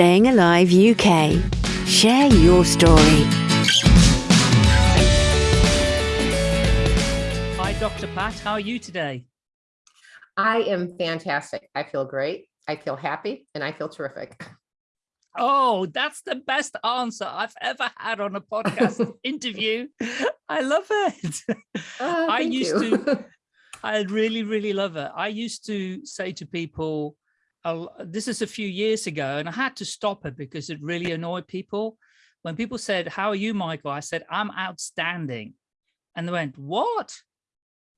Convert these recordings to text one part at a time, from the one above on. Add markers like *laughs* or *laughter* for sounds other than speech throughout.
Staying Alive UK. Share your story. Hi, Dr. Pat. How are you today? I am fantastic. I feel great. I feel happy and I feel terrific. Oh, that's the best answer I've ever had on a podcast *laughs* interview. I love it. Oh, I used you. to, *laughs* I really, really love it. I used to say to people, uh, this is a few years ago, and I had to stop it because it really annoyed people. When people said, how are you, Michael? I said, I'm outstanding. And they went, what?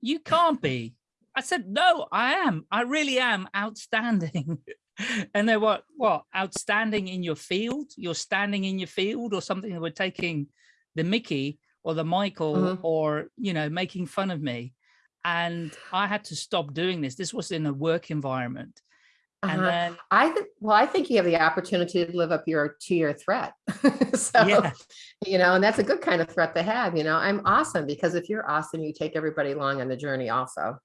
You can't be. I said, no, I am. I really am outstanding. *laughs* and they were, what, outstanding in your field? You're standing in your field or something that we're taking the Mickey or the Michael Mhm. or, you know, making fun of me. And I had to stop doing this. This was in a work environment. And Uh-huh. then, I think, well, I think you have the opportunity to live up your to your threat. *laughs* so, Yeah. you know, and that's a good kind of threat to have. You know, I'm awesome because if you're awesome, you take everybody along on the journey also.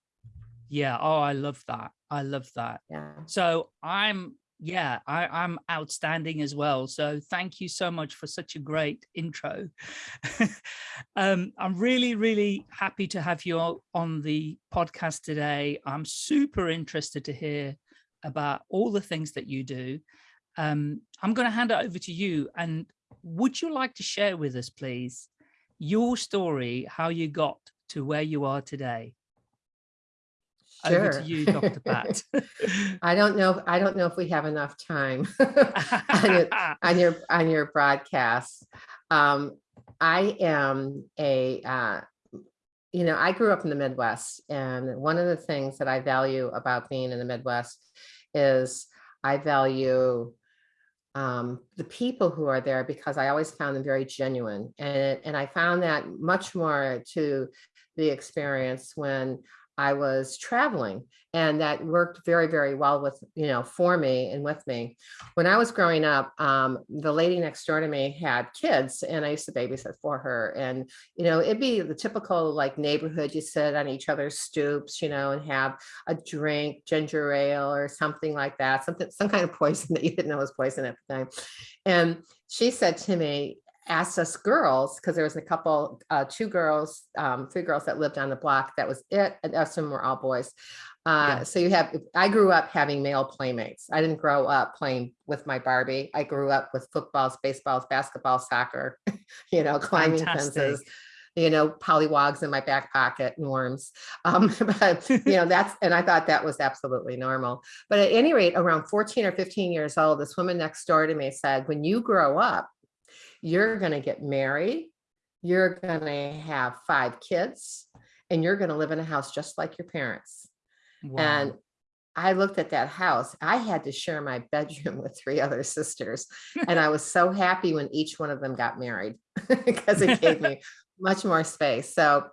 yeah, oh, I love that. I love that. Yeah. So I'm, yeah, I, I'm outstanding as well. So thank you so much for such a great intro. *laughs* um, I'm really, really happy to have you on the podcast today. I'm super interested to hear about all the things that you do. Um, I'm going to hand it over to you. And would you like to share with us, please, your story, how you got to where you are today? Over to you, Dr. Pat. *laughs* I don't know. I don't know if we have enough time *laughs* *laughs* on, your, on your on your broadcast. Um, I am a uh, you know I grew up in the Midwest, and one of the things that I value about being in the Midwest is I value um, the people who are there because I always found them very genuine, and and I found that much more to the experience when I was traveling and that worked very, very well with, you know, for me and with me. When I was growing up, um, the lady next door to me had kids and I used to babysit for her. And, you know, it'd be the typical like neighborhood, you sit on each other's stoops, you know, and have a drink, ginger ale or something like that, something, some kind of poison *laughs* that you didn't know was poison at the time. And she said to me, asked us girls, because there was a couple, uh, two girls, um, three girls that lived on the block. That was it. And us them were all boys. Uh, Yeah. So you have, I grew up having male playmates. I didn't grow up playing with my Barbie. I grew up with footballs, baseballs, basketball, soccer, *laughs* you know, climbing fences, you know, pollywogs in my back pocket and worms. *laughs* Um, but you know, that's, and I thought that was absolutely normal. But at any rate, around 14 or 15 years old, this woman next door to me said, when you grow up, you're going to get married, you're going to have five kids, and you're going to live in a house just like your parents. And I looked at that house. I had to share my *laughs* bedroom with three other sisters. *laughs* And I was so happy when each one of them got married *laughs* because it gave me much more space. So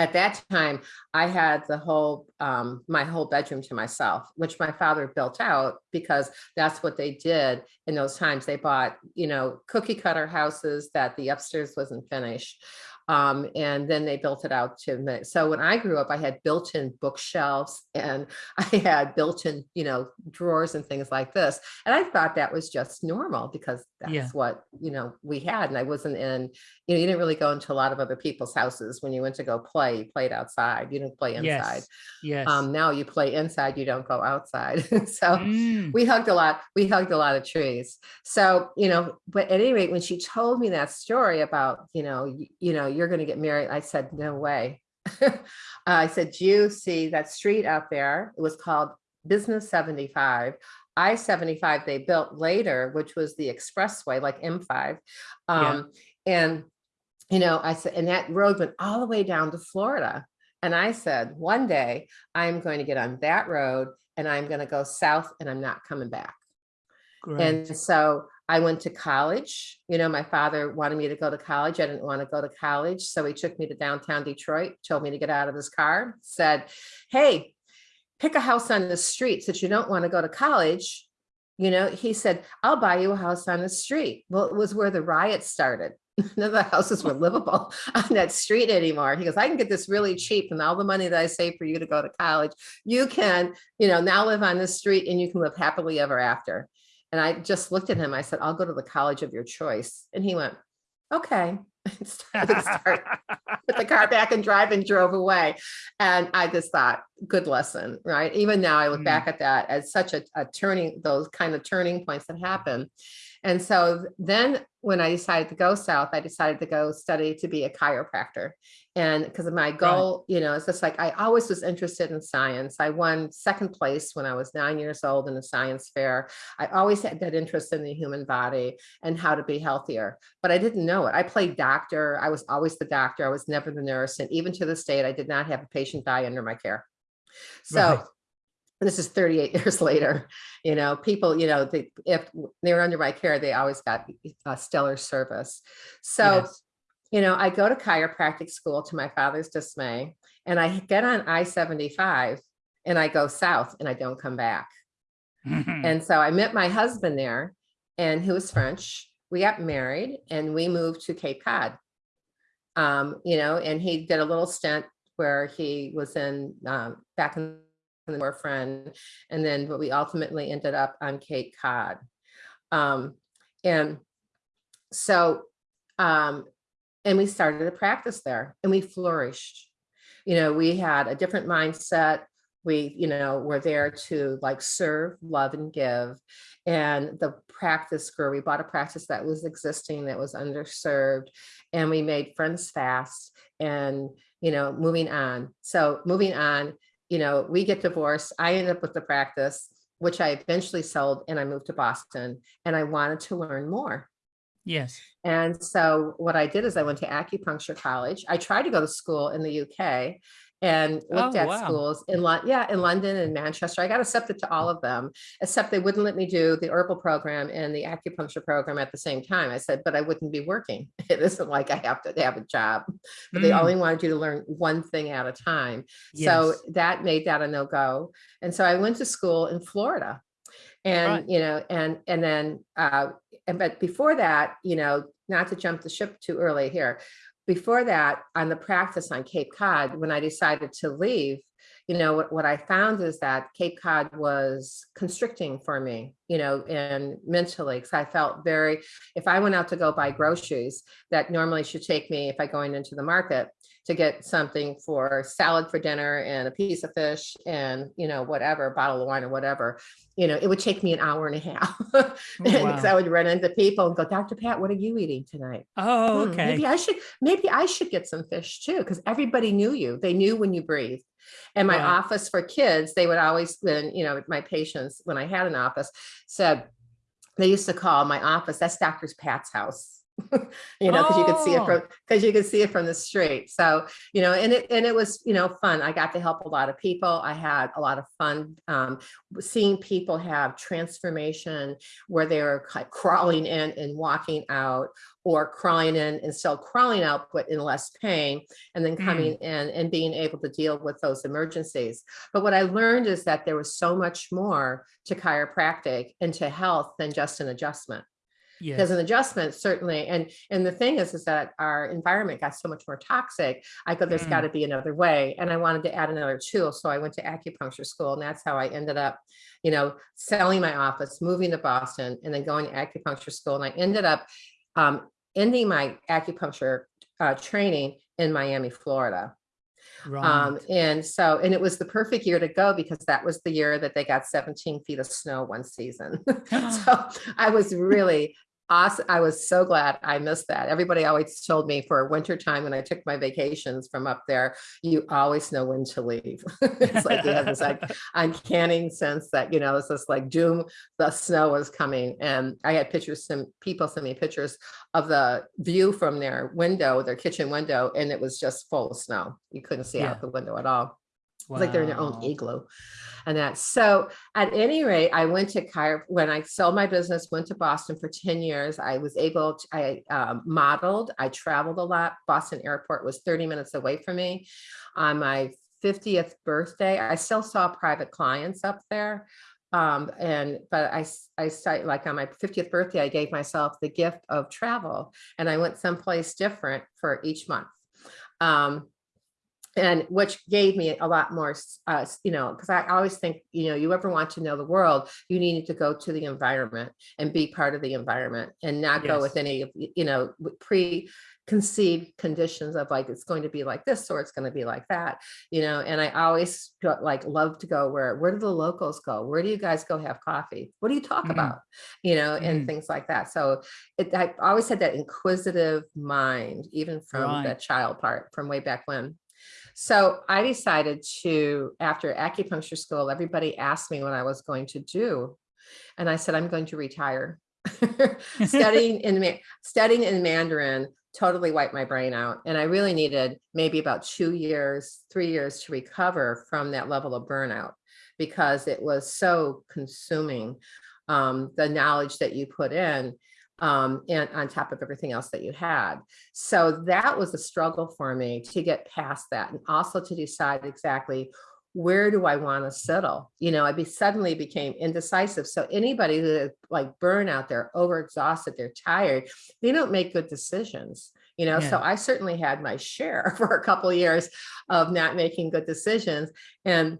at that time, I had the whole, um, my whole bedroom to myself, which my father built out because that's what they did in those times. They bought, you know, cookie cutter houses that the upstairs wasn't finished. Um, and then they built it out to, so when I grew up, I had built-in bookshelves *laughs* and I had built-in, you know, drawers and things like this. And I thought that was just normal because that's Yeah. what, you know, we had. And I wasn't in, you know, you didn't really go into a lot of other people's houses when you went to go play, you played outside, you didn't play inside. Yes. Yes. Um, now you play inside, you don't go outside. *laughs* so Mm, we hugged a lot, we hugged a lot of trees. So, you know, but at any rate, when she told me that story about, you know, you, you know, you're going to get married, I said, no way. *laughs* I said, you see that street out there? It was called Business 75. I-75 they built later, which was the expressway, like M5. Yeah. Um, and, you know, I said, and that road went all the way down to Florida. And I said, one day I'm going to get on that road and I'm going to go south and I'm not coming back. great. And so I went to college. You know, my father wanted me to go to college. I didn't want to go to college. So he took me to downtown Detroit, told me to get out of his car, said, Hey, pick a house on the street since you don't want to go to college. You know, he said, I'll buy you a house on the street. Well, it was where the riots started. *laughs* None of the houses were livable *laughs* on that street anymore. He goes, I can get this really cheap and all the money that I save for you to go to college, you can, you know, now live on this street and you can live happily ever after. And I just looked at him. I said, I'll go to the college of your choice. And he went, okay. *laughs* Started- start- Put the car back and drive and drove away. And I just thought, good lesson, right? Even now I look Mm. back at that as such a, a turning, those kind of turning points that happen. And so then when I decided to go south, I decided to go study to be a chiropractor. And because of my goal, you know, it's just like I always was interested in science. I won second place when I was nine years old in a science fair. I always had that interest in the human body and how to be healthier, but I didn't know it. I played doctor. I was always the doctor. I was never the nurse. And even to this date, I did not have a patient die under my care. So Right. And this is 38 *laughs* years later, you know, people, you know, they, if they were under my care, they always got a stellar service. So, Yes. you know, I go to chiropractic school to my father's dismay, and I get on I-75 and I go south and I don't come back. *laughs* And so I met my husband there and who was French. We got married and we moved to Cape Cod. Um, you know, and he did a little stint where he was in um, back in war friend. And then but we ultimately ended up on Cape Cod. Um, and so um, and we started a practice there and we flourished. You know, we had a different mindset we you know were there to like serve love and give and the practice grew we bought a practice that was existing that was underserved and we made friends fast and you know moving on so moving on you know we get divorced i ended up with the practice which i eventually sold and i moved to boston and i wanted to learn more Yes. and so what I did is I went to acupuncture college. I tried to go to school in the UK and looked Oh, at wow. schools in London, yeah, in London and Manchester. I got accepted to all of them, except they wouldn't let me do the herbal program and the acupuncture program at the same time. I said, but I wouldn't be working. *laughs* It isn't like I have to have a job, but they Mm, only wanted you to learn one thing at a time. yes. So that made that a no-go. And so I went to school in Florida. And, Right. you know, and, and then, uh, and but before that, you know, not to jump the ship too early here. Before that, on the practice on Cape Cod, when I decided to leave, you know, what, what I found is that Cape Cod was constricting for me, you know, and mentally, because I felt very, if I went out to go buy groceries, that normally should take me, if I going into the market, to get something for salad for dinner and a piece of fish and, you know, whatever, a bottle of wine or whatever, you know, it would take me an hour and a half. *laughs* Because I wow. would run into people and go, Dr. Pat, what are you eating tonight? Oh, "Hmm, okay. Maybe I should, maybe I should get some fish too, because everybody knew you. They knew when you breathed. And my Right. office for kids, they would always, then, you know, my patients, when I had an office, said, they used to call my office, that's Dr. Pat's house. *laughs* You know, because you could see it Oh. from, because you could see it from the street. So, you know, and it, and it was, you know, fun. I got to help a lot of people. I had a lot of fun um, seeing people have transformation where they were crawling in and walking out or crawling in and still crawling out, but in less pain, and then Mm. coming in and being able to deal with those emergencies. But what I learned is that there was so much more to chiropractic and to health than just an adjustment because Yes. an adjustment certainly and and the thing is is that our environment got so much more toxic i go there's Mm. got to be another way and i wanted to add another tool so i went to acupuncture school and that's how i ended up you know selling my office moving to boston and then going to acupuncture school and i ended up um, ending my acupuncture uh, training in miami florida Right. um, and so, and it was the perfect year to go because that was the year that they got 17 feet of snow one season. *laughs* so *gasps* I was really awesome. I was so glad I missed that. Everybody always told me for winter time when I took my vacations from up there, you always know when to leave. *laughs* it's like you have this like *laughs* uncanny sense that, you know, it's just like doom, the snow was coming. And I had pictures, some people sent me pictures of the view from their window, their kitchen window, and it was just full of snow. You couldn't see Yeah. out the window at all. It's like they're in their own Wow. igloo and that. So at any rate, I went to chiro, when I sold my business, went to Boston for 10 years. I was able to, I um, modeled, I traveled a lot. Boston airport was 30 minutes away from me. On my 50th birthday, I still saw private clients up there. Um, and, but I, I started like on my 50th birthday, I gave myself the gift of travel and I went someplace different for each month. Um, and which gave me a lot more, uh, you know, because I always think, you know, you ever want to know the world, you need to go to the environment and be part of the environment and not go with any of, you know, preconceived conditions of like, it's going to be like this or it's going to be like that, you know, and I always like love to go where, where do the locals go? Where do you guys go have coffee? What do you talk Mhm. about? You know, and Mhm. things like that. So it, I always had that inquisitive mind, even from Right. that child part from way back when. So I decided to, after acupuncture school, everybody asked me what I was going to do. And I said, I'm going to retire. *laughs* *laughs* studying in studying in Mandarin totally wiped my brain out. And I really needed maybe about two years, three years to recover from that level of burnout because it was so consuming. Um, the knowledge that you put in um, and on top of everything else that you had. So that was a struggle for me to get past that and also to decide exactly where do I want to settle? You know, I be suddenly became indecisive. So anybody that like burnout, they're overexhausted, they're tired, they don't make good decisions. You know, so I certainly had my share *laughs* for a couple of years of not making good decisions. And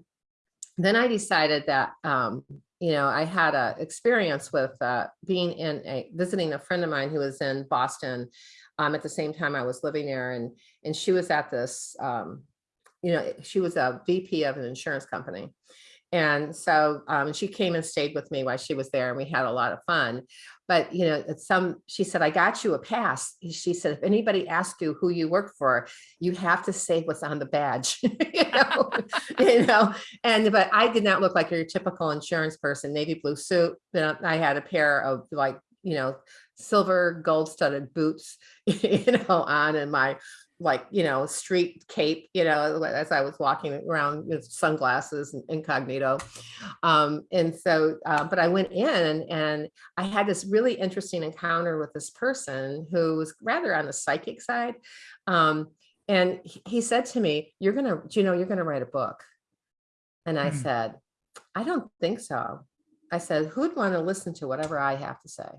then I decided that, um, you know, I had a experience with uh, being in a visiting a friend of mine who was in Boston um, at the same time I was living there, and and she was at this, um, you know, she was a VP of an insurance company, and so um, she came and stayed with me while she was there, and we had a lot of fun. But you know, some she said, "I got you a pass." She said, "If anybody asks you who you work for, you have to say what's on the badge." *laughs* you know, *laughs* you know. And but I did not look like your typical insurance person. Navy blue suit. You know, I had a pair of like you know silver gold studded boots, *laughs* you know, on and my like you know street cape you know as i was walking around with sunglasses and incognito. Um and so uh, but i went in and i had this really interesting encounter with this person who was rather on the psychic side. Um and he- said to me you're gonna do you know you're gonna write a book? And i Mhm. said i don't think so. I said who'd want to listen to whatever i have to say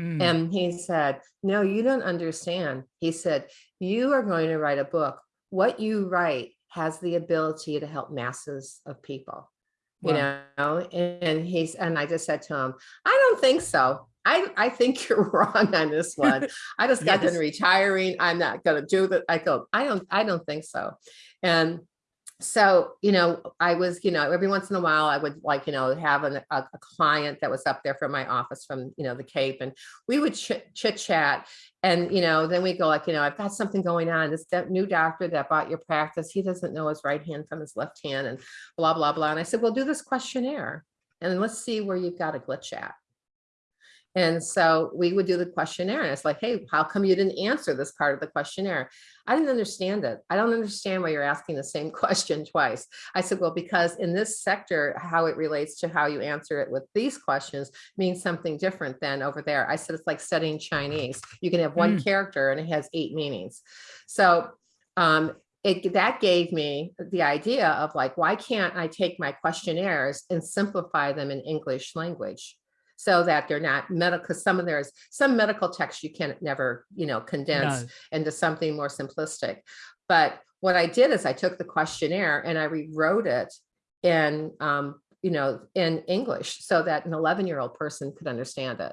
Mm. and he said, no, you don't understand. He said, you are going to write a book. What you write has the ability to help masses of people, you know? And he's, and I just said to him, I don't think so. I, I think *laughs* you're wrong on this one. *laughs* I just got done retiring. I'm not gonna do that. I go, I don't, I don't think so. And so, you know, I was, you know, every once in a while I would like, you know, have an, a, a client that was up there from my office from, you know, the Cape and we would chit, chit chat and, you know, then we go like, you know, I've got something going on. This new doctor that bought your practice, he doesn't know his right hand from his left hand and blah, blah, blah. And I said, well, do this questionnaire and let's see where you've got a glitch at. And so we would do the questionnaire and it's like, hey, how come you didn't answer this part of the questionnaire? I didn't understand it. I don't understand why you're asking the same *laughs* question twice. I said, well, because in this sector, how it relates to how you answer it with these questions means something different than over there. I said, it's like studying Chinese. You can have one character and it has eight meanings. So um, it, that gave me the idea of like, why can't I take my questionnaires and simplify them in English language? So that they're not medical, because some of there's some medical text you can never, you know, condense No. into something more simplistic. But what I did is I took the questionnaire and I rewrote it in, um, you know, in English so that an 11 year old person could understand it.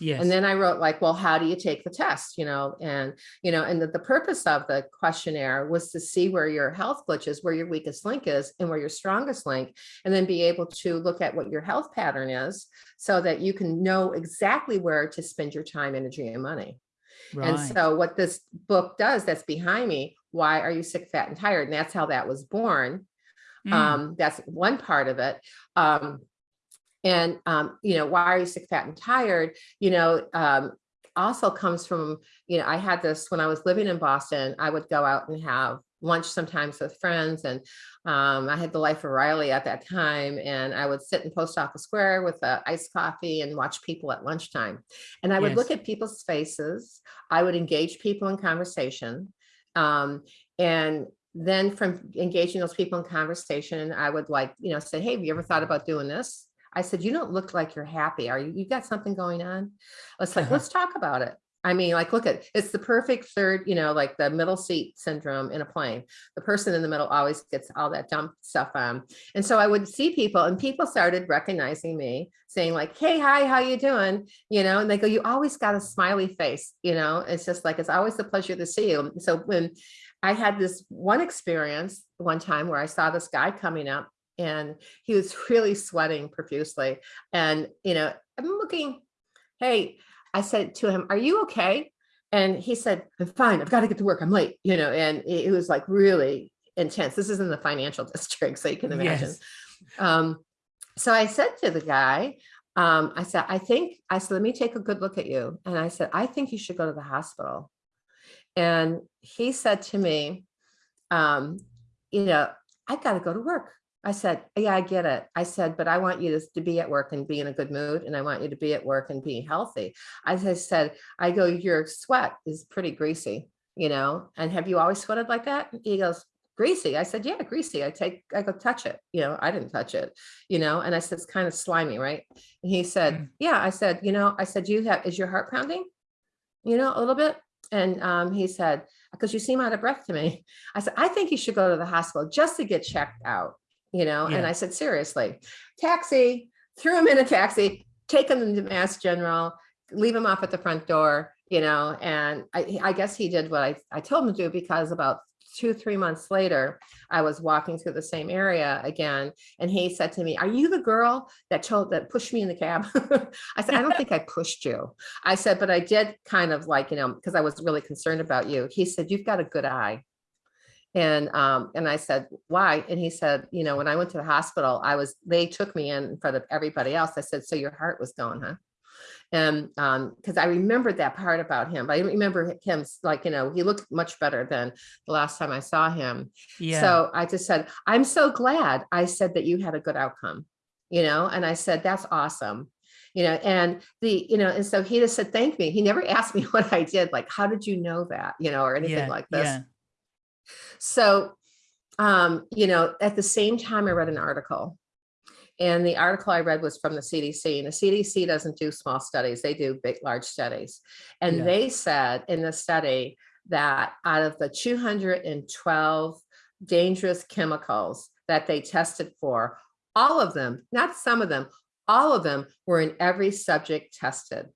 Yes. And then I wrote like, well, how do you take the test? You know, and, you know, and the, the purpose of the questionnaire was to see where your health glitches, where your weakest link is and where your strongest link, and then be able to look at what your health pattern is so that you can know exactly where to spend your time, energy, and money. Right. And so what this book does that's behind me, why are you sick, fat, and tired? And that's how that was born. Mm. Um, that's one part of it. Um, and um, you know, why are you sick, fat, and tired? You know, um, also comes from, you know, I had this when I was living in Boston, I would go out and have lunch sometimes with friends and um, I had the life of Riley at that time and I would sit in post office square with a iced coffee and watch people at lunchtime. And I would look at people's faces. I would engage people in conversation. Um, and then from engaging those people in conversation, I would like, you know, say, hey, have you ever thought about doing this? I said, you don't look like you're happy. Are you, you got something going on? It's like, Uh-huh. let's talk about it. I mean, like, look at, it's the perfect third, you know, like the middle seat syndrome in a plane. The person in the middle always gets all that dumb stuff on. And so I would see people and people started recognizing me saying like, hey, hi, how you doing? You know, and they go, you always got a smiley face, you know, it's just like, it's always a pleasure to see you. So when I had this one experience one time where I saw this guy coming up and he was *laughs* really sweating profusely. And, you know, I'm looking, hey, I said to him, are you okay? And he said, I'm fine. I've got to get to work. I'm late, you know, and it was like really intense. This is in the financial *laughs* district, so you can imagine. Yes. Um, so I said to the guy, um, I said, I think, I said, let me take a good look at you. And I said, I think you should go to the hospital. And he said to me, um, you know, I've got to go to work. I said, yeah, I get it. I said, but I want you to, to be at work and be in a good mood. And I want you to be at work and be healthy. As I said, I go, your sweat is pretty greasy, you know, and have you always sweated like that? He goes, greasy. I said, yeah, greasy. I take, I go touch it. You know, I didn't touch it, you know, and I said, it's kind of slimy, right? And he said, Mm. yeah, I said, you know, I said, you have, is your heart pounding? You know, a little bit. And um, he said, because you seem out of breath to me. I said, I think you should go to the hospital just to get checked out, you know? And I said, seriously, taxi, threw him in a taxi, take him to Mass General, leave him off at the front door, you know? And I, I guess he did what I, I told him to do because about two, three months later, I was walking through the same area again. And he said to me, are you the girl that told, that pushed me in the cab? *laughs* I said, I don't think I pushed you. I said, but I did kind of like, you know, because I was really concerned about you. He said, you've got a good eye. And, um, and I said, why? And he said, you know, when I went to the hospital, I was, they took me in in front of everybody else. I said, so your heart was going, huh? And, um, cause I remembered that part about him, but I didn't remember him, like, you know, he looked much better than the last time I saw him. Yeah. So I just said, I'm so glad I said that you had a good outcome, you know, and I said, that's awesome. You know, and the, you know, and so he just said, thank me. He never *laughs* asked me *laughs* what I did, like, how did you know that, you know, or anything yeah. like this. Yeah. So, um, you know, at the same time, I read an article. And the article I read was from the CDC and the CDC doesn't do small studies. They do big, large studies. And Yeah. they said in the study that out of the 212 dangerous chemicals that they tested for, all of them, not some of them, all of them were in every subject tested.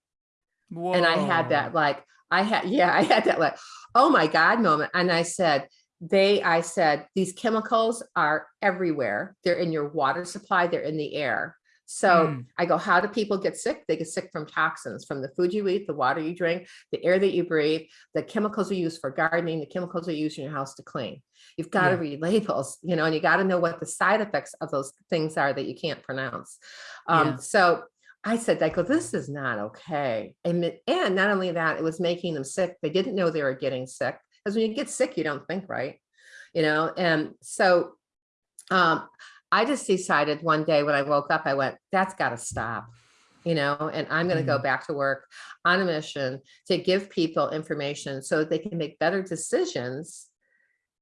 And I had that like, I had, yeah, I had that like, oh my God moment. And I said, they, I said, these chemicals are everywhere. They're in your water supply, they're in the air. So Mm. I go, how do people get sick? They get sick from toxins, from the food you eat, the water you drink, the air that you breathe, the chemicals you use for gardening, the chemicals you use in your house to clean. You've got to Yeah. read labels, you know, and you got to know what the side effects of those things are that you can't pronounce. Um, Yeah. So I said, I go, this is not okay. And, and not only that, it was making them sick. They didn't know they were getting sick. Because when you get sick, you don't think right, you know? And so um, I just decided one day when I woke up, I went, that's got to stop, you know, and I'm going to go Mhm. back to work on a mission to give people information so they can make better decisions.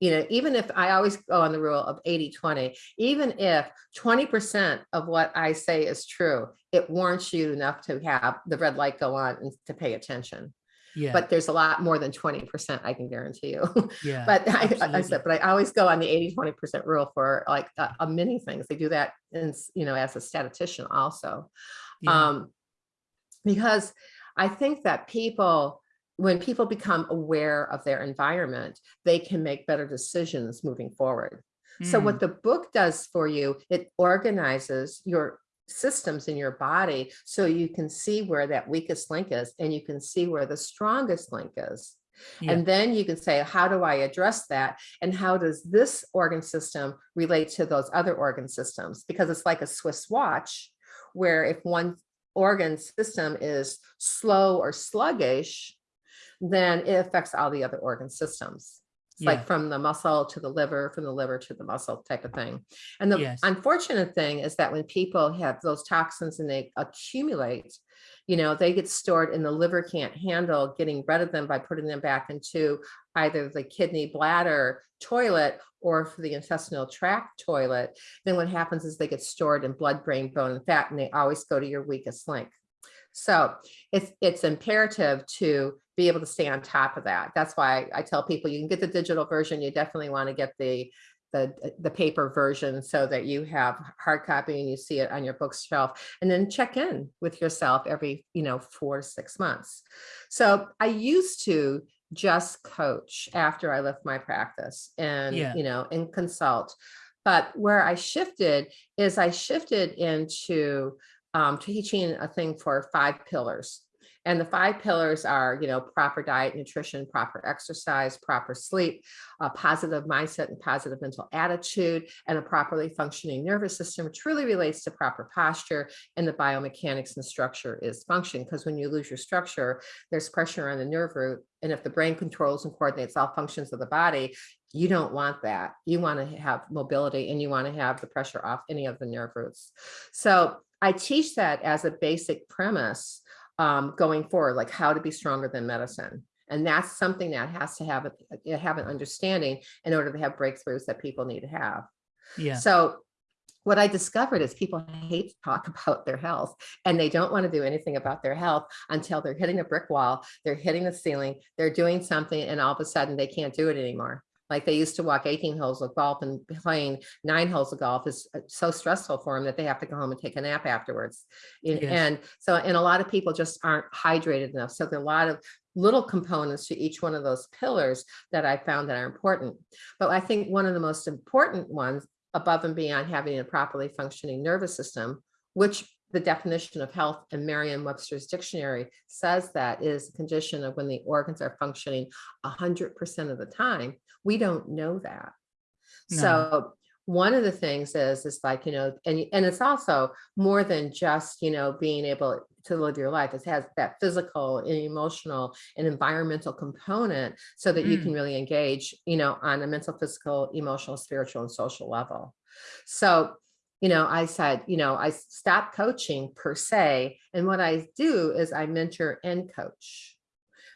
You know, even if I always go on the rule of 80, 20, even if 20% of what I say is true, it warrants you enough to have the red light go on and to pay attention. Yeah. But there's a lot more than 20%, I can guarantee you. *laughs* yeah. But I, I said, but I always go on the 80, 20% rule for like a, a many things. They do that in, you know, as a statistician also. yeah. Um, because I think that people, when people become aware of their environment, they can make better decisions moving forward. So Mm. what the book does for you, it organizes your systems in your body so you can see where that weakest link is and you can see where the strongest link is. Yeah. And then you can say, how do I address that? And how does this organ system relate to those other organ systems? Because it's like a Swiss watch, where if one organ system is slow or sluggish, then it affects all the other organ systems. It's Yeah. like from the muscle to the liver, from the liver to the muscle type of thing. And the Yes. unfortunate thing is that when people have those toxins and they accumulate, you know, they get stored and the liver can't handle getting rid of them by putting them back into either the kidney bladder toilet or for the intestinal tract toilet. Then what happens is they get stored in blood, brain, bone, and fat, and they always go to your weakest link. So it's, it's imperative to be able to stay on top of that. That's why I tell people you can get the digital version. You definitely want to get the, the, the paper version so that you have hard copy and you see it on your bookshelf and then check in with yourself every, you know, four to six months. So I used to just coach after I left my practice and, Yeah. you know, and consult. But where I shifted is I shifted into um, teaching a thing for five pillars. And the five pillars are, you know, proper diet, nutrition, proper exercise, proper sleep, a positive mindset and positive mental attitude, and a properly functioning nervous system, which really relates to proper posture and the biomechanics and structure is function. Because when you lose your structure, there's pressure on the nerve root. And if the brain controls and coordinates all functions of the body, you don't want that. You want to have mobility and you want to have the pressure off any of the nerve roots. So I teach that as a basic premise um, going forward, like how to be stronger than medicine. And that's something that has to have a, have an understanding in order to have breakthroughs that people need to have. Yeah. So what I discovered is people hate to talk *laughs* about their health and they don't want to do anything about their health until they're hitting a brick wall, they're hitting the ceiling, they're doing something and all of a sudden they can't do it anymore. Like they used to walk 18 holes of golf and playing nine holes of golf is uh, so stressful for them that they have to go home and take a nap afterwards. And, Yes. and so, and a lot of people just aren't hydrated enough. So there are a lot of little components to each one of those pillars that I found that are important. But I think one of the most important ones above and beyond having a properly functioning nervous system, which the definition of health in Merriam-Webster's dictionary says that is a condition of when the organs are functioning 100% of the time. We don't know that. No. So one of the things is, is like, you know, and, and it's also more than just, you know, being able to live your life. It has that physical and emotional and environmental component so that you Mm. can really engage, you know, on a mental, physical, emotional, spiritual, and social level. So, you know, I said, you know, I stopped coaching per se. And what I do is I mentor and coach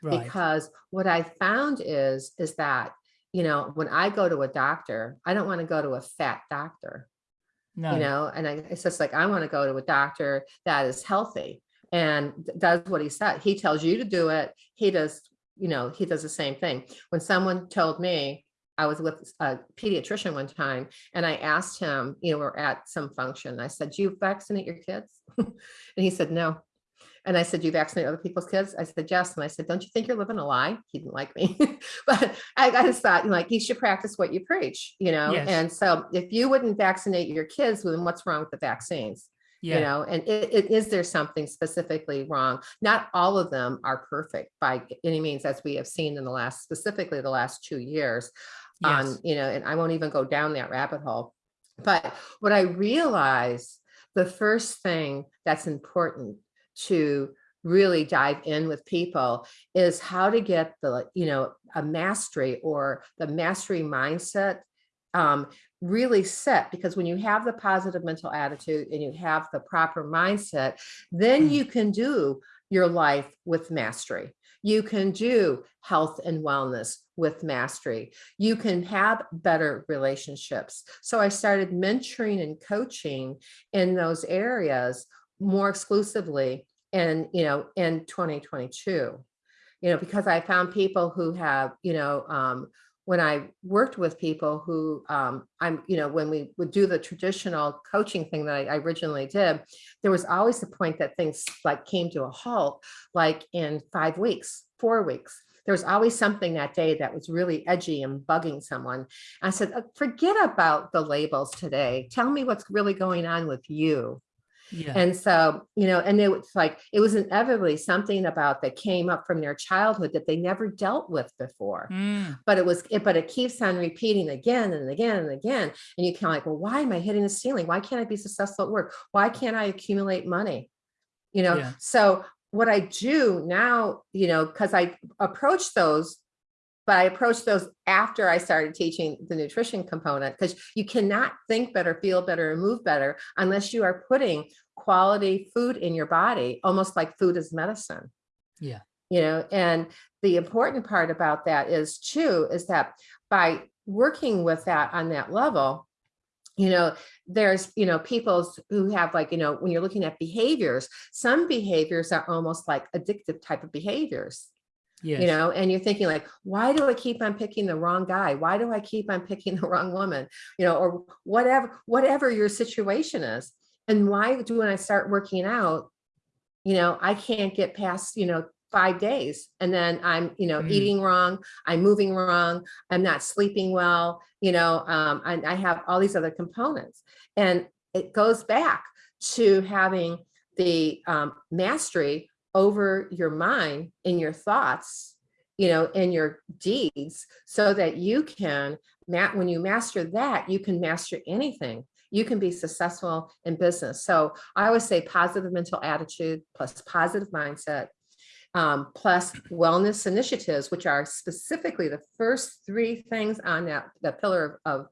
Right. because what I found is, is that, you know, when I go to a doctor, I don't want to go to a fat doctor, No. you know, and I, it's just like, I want to go to a doctor that is healthy and does what he said. He tells you to do it. He does, you know, he does the same thing. When someone told me, I was with a pediatrician one time and I asked him, you know, we're at some function. I said, do you vaccinate your kids? *laughs* and he said, no. And I said, you vaccinate other people's kids? I said, yes. And I said, don't you think you're living a lie? He didn't like me, *laughs* but I, I just thought like, you should practice what you preach, you know? Yes. And so if you wouldn't vaccinate your kids, then what's wrong with the vaccines? Yeah. You know, and it, it, is there something specifically wrong? Not all of them are perfect by any means, as we have seen in the last, specifically the last two years on, Yes. you know, and I won't even go down that rabbit hole. But what I realized, the first thing that's important to really dive in with people is how to get the, you know, a mastery or the mastery mindset um, really set because when you have the positive mental attitude and you have the proper mindset, then Mm. you can do your life with mastery. You can do health and wellness with mastery. You can have better relationships. So I started mentoring and coaching in those areas more exclusively in, you know, in 2022. You know, because I found people who have, you know, um, when I worked with people who um, I'm, you know, when we would do the traditional coaching thing that I, I originally did, there was always the point that things like came to a halt, like in five weeks, four weeks. There was always something that day that was really edgy and bugging someone. I said, "Uh, forget about the labels today. Tell me what's really going on with you. Yeah. And so, you know, and it was like, it was inevitably something about that came up from their childhood that they never dealt with before Mm. but it was it but it keeps on repeating again and again and again and you kind of like well why am i hitting the ceiling why can't i be successful at work why can't i accumulate money you know Yeah. so what i do now you know because i approach those but i approached those after i started teaching the nutrition component because you cannot think better feel better and move better unless you are putting quality food in your body almost like food is medicine Yeah. you know and the important part about that is too is that by working with that on that level you know, there's, you know, people's who have like, you know, when you're looking at behaviors, some behaviors are almost like addictive type of behaviors Yes. you know, and you're thinking like, why do I keep on picking the wrong guy? Why do I keep on picking *laughs* the wrong woman? You know, or whatever, whatever your situation is. And why do when I start working out, you know, I can't get past, you know, five days and then I'm, you know, Mm. eating wrong, I'm moving wrong, I'm not sleeping well, you know, um, and I have all these other components. And it goes back to having the um, mastery over your mind in your thoughts, you know, in your deeds, so that you can, when you master that, you can master anything. You can be successful in business. So I always say positive mental attitude plus positive mindset um, plus wellness initiatives, which are specifically the first three things on that, the pillar of, of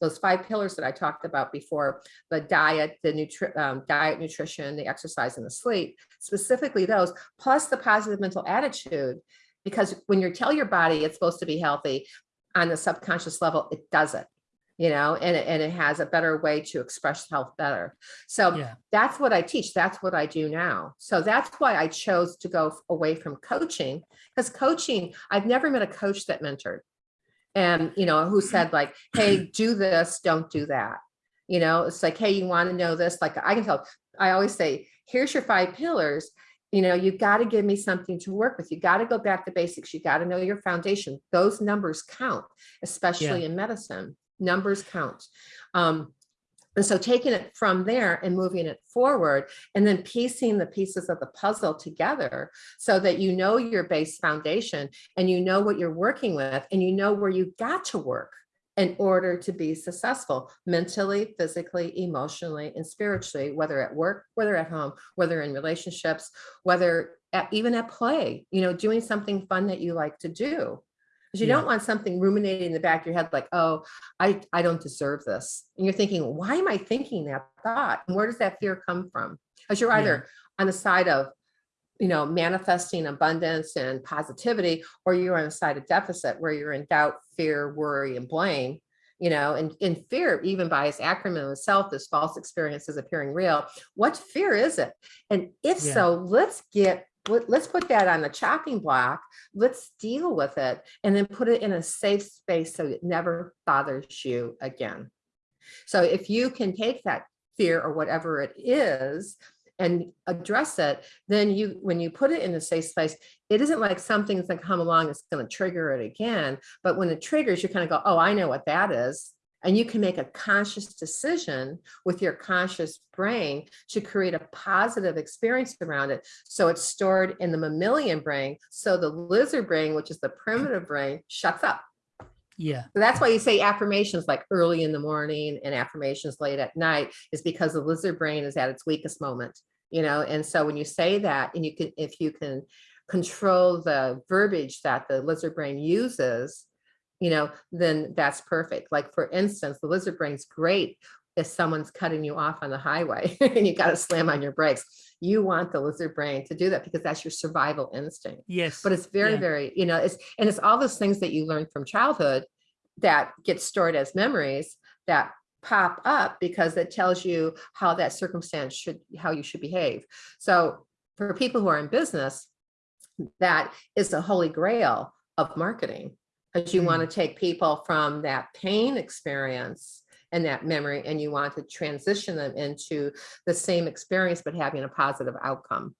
those five pillars that I talked about before, the diet, the nutri um, diet, nutrition, the exercise and the sleep, specifically those, plus the positive mental attitude. Because when you tell your body it's supposed to be healthy on the subconscious level, it does it, you know, and it, and it has a better way to express health better. So Yeah. that's what I teach. That's what I do now. So that's why I chose to go away from coaching because coaching, I've never met a coach that mentored and, you know, who said like, hey, do this, don't do that. You know, it's like, hey, you want to know this? Like I can tell, I always say, here's your five pillars. You know, you've got to give me something to work with. You got to go back to basics. You got to know your foundation. Those numbers count, especially in medicine. Numbers count. Um, and so taking it from there and moving it forward and then piecing the pieces of the puzzle together so that you know your base foundation and you know what you're working with and you know where you got to work in order to be successful mentally, physically, emotionally, and spiritually, whether at work, whether at home, whether in relationships, whether at, even at play, you know, doing something fun that you like to do. Because you Yeah. don't want something ruminating in the back of your head like, oh, I, I don't deserve this. And you're thinking, why am I thinking that thought? And where does that fear come from? Because you're Yeah. either on the side of, you know, manifesting abundance and positivity, or you're on the side of deficit where you're in doubt, fear, worry, and blame. You know, and in fear, even by its acronym itself, this false experience is appearing real. What fear is it? And if Yeah. so, let's get let's put that on the chopping block. Let's deal with it and then put it in a safe space so it never bothers you again. So if you can take that fear or whatever it is and address it, then you, when you put it in a safe space, it isn't like something's gonna come along that's gonna trigger it again. But when it triggers, you kind of go, oh, I know what that is. And you can make a conscious decision with your conscious brain to create a positive experience around it. So it's stored in the mammalian brain. So the lizard brain, which is the primitive brain, shuts up. Yeah. So that's why you say affirmations like early in the morning and affirmations late at night is because the lizard brain is at its weakest moment, you know? And so when you say that and you can, if you can control the verbiage that the lizard brain uses, you know, then that's perfect. Like for instance, the lizard brain's great if someone's cutting you off on the highway *laughs* and you got to slam on your brakes. You want the lizard brain to do that because that's your survival instinct Yes. but it's very Yeah. very you know it's and it's all those things that you learn from childhood that get stored as memories that pop up because it tells you how that circumstance should how you should behave so for people who are in business that is the holy grail of marketing because you want to take people from that pain experience and that memory and you want to transition them into the same experience but having a positive outcome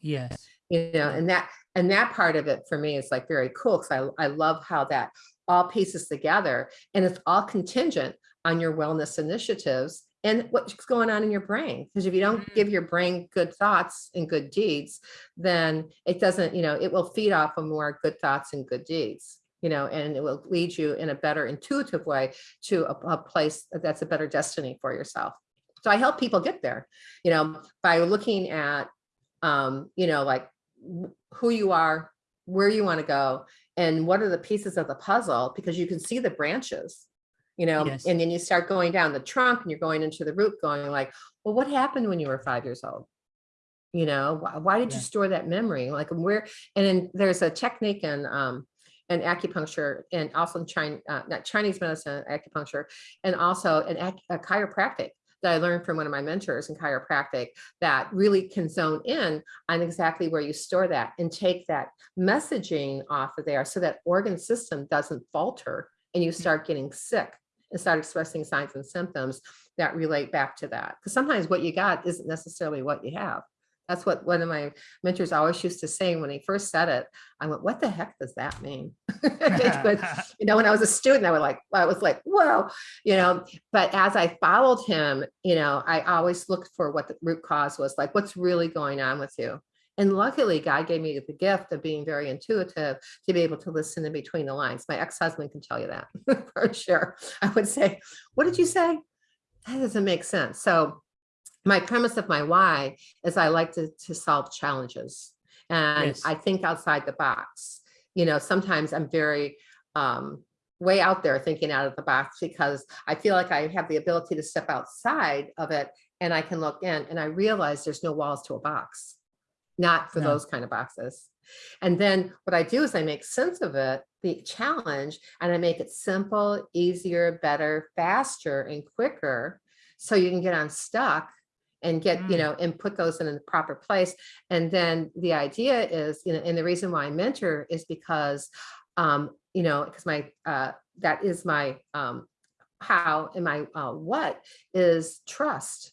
yes. you know, and that, and that part of it for me is like very cool, because I, I love how that all pieces together, and it's all contingent on your wellness initiatives and what's going on in your brain, because if you don't Mm. give your brain good thoughts and good deeds, then it doesn't, you know, it will feed off of more good thoughts and good deeds, you know, and it will lead you in a better intuitive way to a, a place that's a better destiny for yourself. So I help people get there, you know, by looking at, um, you know, like who you are, where you want to go, and what are the pieces of the puzzle, because you can see the branches, you know, Yes. and then you start going down the trunk and you're going into the root, going like, well, what happened when you were five years old? You know, why, why did you store that memory? Like where, and then there's a technique in um, and acupuncture and also China, uh, not Chinese medicine, acupuncture, and also an ac- a chiropractic that I learned from one of my mentors in chiropractic that really can zone in on exactly where you store that and take that messaging off of there so that organ system doesn't falter and you start getting sick and start expressing signs and symptoms that relate back to that. Because sometimes what you got isn't necessarily what you have. That's what one of my mentors always used to say when he first said it. I went, what the heck does that mean? *laughs* but, *laughs* you know, when I was a student, I was like, I was like, whoa, you know, but as I followed him, you know, I always looked for what the root cause was like, what's really going on with you? And luckily, God gave me the gift of being very intuitive to be able to listen in between the lines. My ex-husband can tell you that *laughs* for sure. I would say, what did you say? That doesn't make sense. So my premise of my why is I like to, to solve challenges and Yes. I think outside the box. You know, sometimes I'm very um, way out there thinking out of the box because I feel like I have the ability to step outside of it and I can look in and I realize there's no walls to a box, not for No. those kind of boxes. And then what I do is I make sense of it, the challenge, and I make it simple, easier, better, faster, and quicker. So you can get unstuck and get, you Mm. know, and put those in the proper place. And then the idea is, you know, and the reason why I mentor is because, um, you know, because my, uh, that is my, um, how and my, uh, what is trust.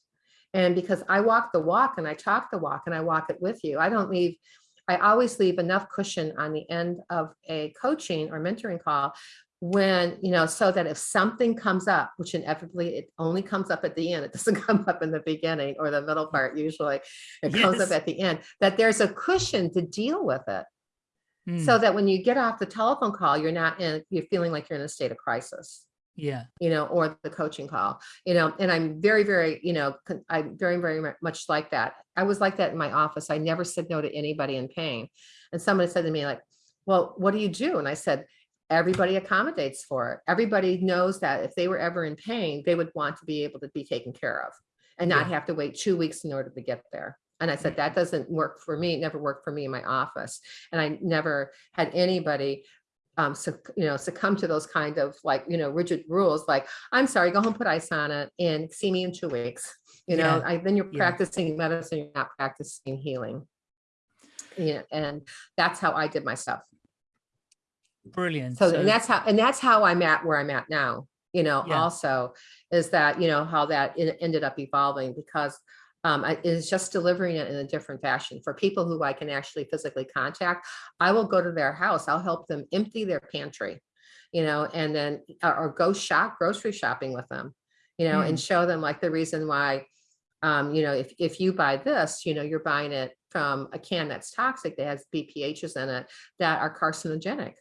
And because I walk the walk and I talk the walk and I walk it with you, I don't leave, I always leave enough cushion on the end of a coaching or mentoring call when, you know, so that if something comes up, which inevitably it only comes up at the end, it doesn't *laughs* come up in the beginning or the middle part usually, it comes up at the end, that there's a cushion to deal with it. Mm, So that when you get off the telephone call, you're not in, you're feeling like you're in a state of crisis yeah. you know, or the coaching call, you know, and I'm very, very, you know, I'm very, very much like that. I was like that in my office. I never said no to anybody in pain. And somebody said to me like, well, what do you do? And I said, everybody accommodates for it. Everybody knows that if they were ever in pain, they would want to be able to be taken care of and not Yeah. have to wait two weeks in order to get there. And I said, that doesn't work for me. It never worked for me in my office. And I never had anybody um, you know, succumb to those kind of like, you know, rigid rules, like, I'm sorry, go home, put ice on it and see me in two weeks. You know, Yeah, I, then you're yeah. practicing medicine, you're not practicing healing. Yeah, and that's how I did my stuff. Brilliant. So, and that's how, and that's how I'm at where I'm at now, you know, Yeah. also is that, you know, how that en- ended up evolving because um, I is just delivering it in a different fashion for people who I can actually physically contact. I will go to their house. I'll help them empty their pantry, you know, and then, or, or go shop, grocery shopping with them, you know, and show them like the reason why, um, you know, if, if you buy this, you know, you're buying it from a can that's toxic, that has BPHs in it that are carcinogenic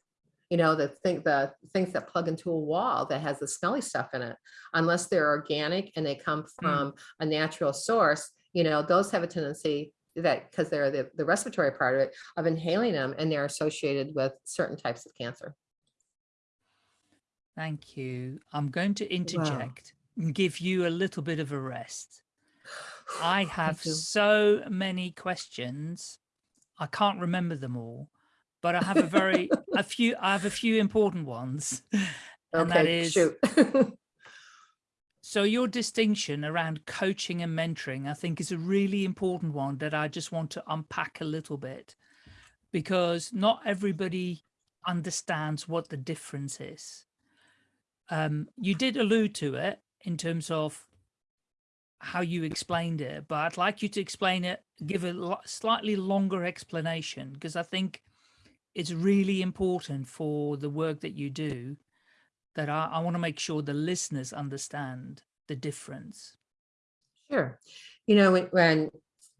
you know, the thing, the things that plug into a wall that has the smelly stuff in it, unless they're organic and they come mm. from a natural source, you know, those have a tendency that, because they're the, the respiratory part of it, of inhaling them and they're associated with certain types of cancer. Thank you. I'm going to interject and give you a little bit of a rest. *sighs* I have so many questions. I can't remember them all, but I have a very a few I have a few important ones. *laughs* And that Okay, is shoot. *laughs* so your distinction around coaching and mentoring, I think is a really important one that I just want to unpack a little bit because not everybody understands what the difference is. Um, you did allude to it in terms of how you explained it, but I'd like you to explain it, give a slightly longer explanation because I think it's really important for the work that you do that I, I want to make sure the listeners understand the difference. Sure. You know, when, when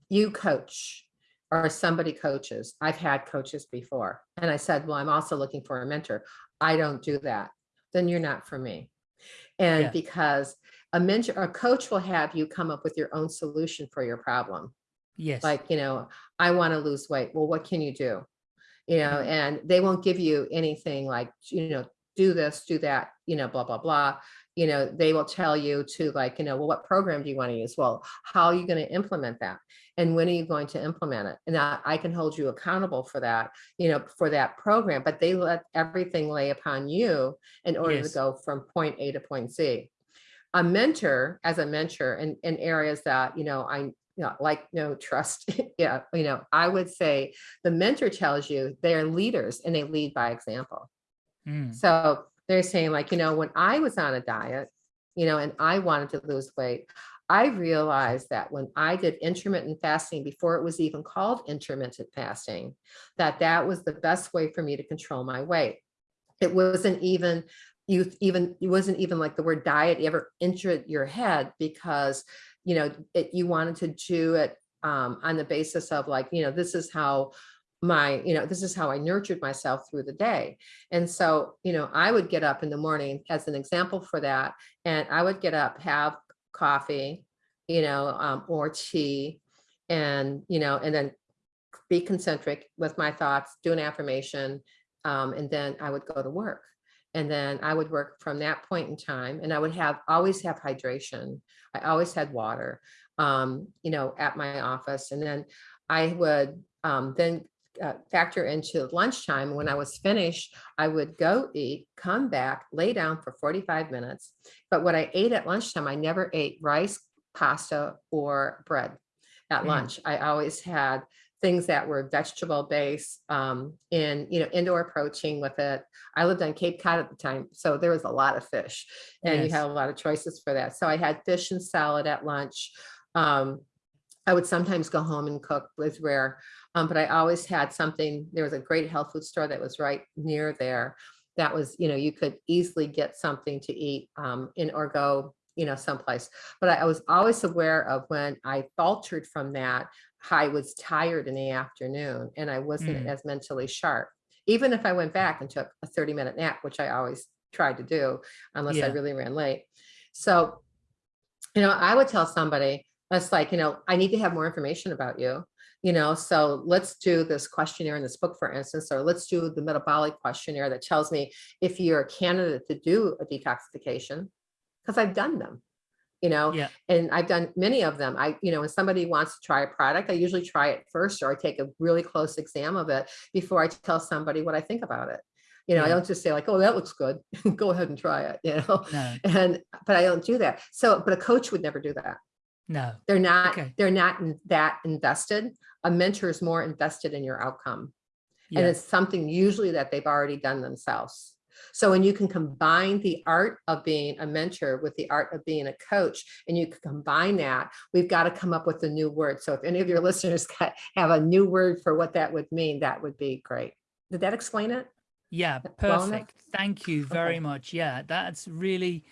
you coach or somebody coaches, I've had coaches before, and I said, well, I'm also looking for a mentor. I don't do that. Then you're not for me. And Yeah. because a mentor, a coach will have you come up with your own solution for your problem. Yes. Like, you know, I want to lose weight. Well, what can you do? You know, Mhm. and they won't give you anything like, you know, do this, do that, you know, blah, blah, blah. You know, they will tell you to like, you know, well, what program do you want to use? Well, how are you going to implement that? And when are you going to implement it? And I, I can hold you accountable for that, you know, for that program, but they let everything lay upon you in order Yes. to go from point A to point Z. A mentor, as a mentor in, in areas that, you know, I, you know, like no trust, *laughs* yeah, you know, I would say the mentor tells you they're leaders and they lead by example. Mm, So they're saying like, you know, when I was on a diet, you know, and I wanted to lose weight, I realized that when I did intermittent fasting before it was even called intermittent fasting, that that was the best way for me to control my weight. It wasn't even, you even, it wasn't even like the word diet ever entered your head because, you know, it, you wanted to do it um, on the basis of like, you know, this is how my, you know, this is how I nurtured myself through the day. And so, you know, I would get up in the morning as an example for that. And I would get up, have coffee, you know, um, or tea and, you know, and then be concentric with my thoughts, do an affirmation. Um, and then I would go to work. And then I would work from that point in time and I would have, always have hydration. I always had water, um, you know, at my office. And then I would um, then uh, factor into lunchtime. When I was finished, I would go eat, come back, lay down for 45 minutes. But what I ate at lunchtime, I never ate rice, pasta, or bread at Mm. lunch. I always had things that were vegetable based um, in, you know, indoor protein with it. I lived on Cape Cod at the time, so there was a lot of fish and you Yes. had a lot of choices for that. So I had fish and salad at lunch. Um, I would sometimes go home and cook was rare, um, but I always had something. There was a great health food store that was right near there. That was, you know, you could easily get something to eat um, in or go, you know, someplace. But I, I was always aware of when I faltered from that, I was tired in the afternoon and I wasn't Mm. as mentally sharp. Even if I went back and took a 30 minute nap, which I always tried to do, unless I really ran late. So, you know, I would tell somebody, that's like, you know, I need to have more information about you. You know, so let's do this questionnaire in this book, for instance, or let's do the metabolic questionnaire that tells me if you're a candidate to do a detoxification, because I've done them, you know, Yeah. and I've done many of them. I, you know, when somebody wants to try a product, I usually try it first, or I take a really close exam of it before I tell somebody what I think about it. You know, I don't just say like, oh, that looks good. *laughs* Go ahead and try it, you know, No, and, but I don't do that. So, but a coach would never do that. no. They're not, Okay. they're not in- that invested. A mentor is more invested in your outcome. And it's something usually that they've already done themselves. So when you can combine the art of being a mentor with the art of being a coach, and you can combine that, we've got to come up with a new word. So if any of your *laughs* listeners have a new word for what that would mean, that would be great. Did that explain it? Yeah, perfect. Thank you very Okay. much. Yeah, that's really,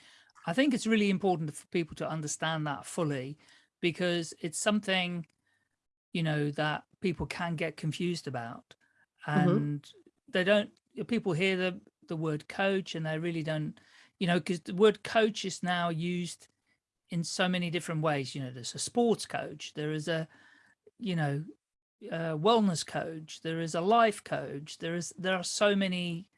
I think it's really important for people to understand that fully because it's something, you know, that people can get confused about. Mhm. And they don't, people hear the, the word coach and they really don't, you know, because the word coach is now used in so many different ways. You know, there's a sports coach, there is a, you know, uh, wellness coach, there is a life coach, there is there are so many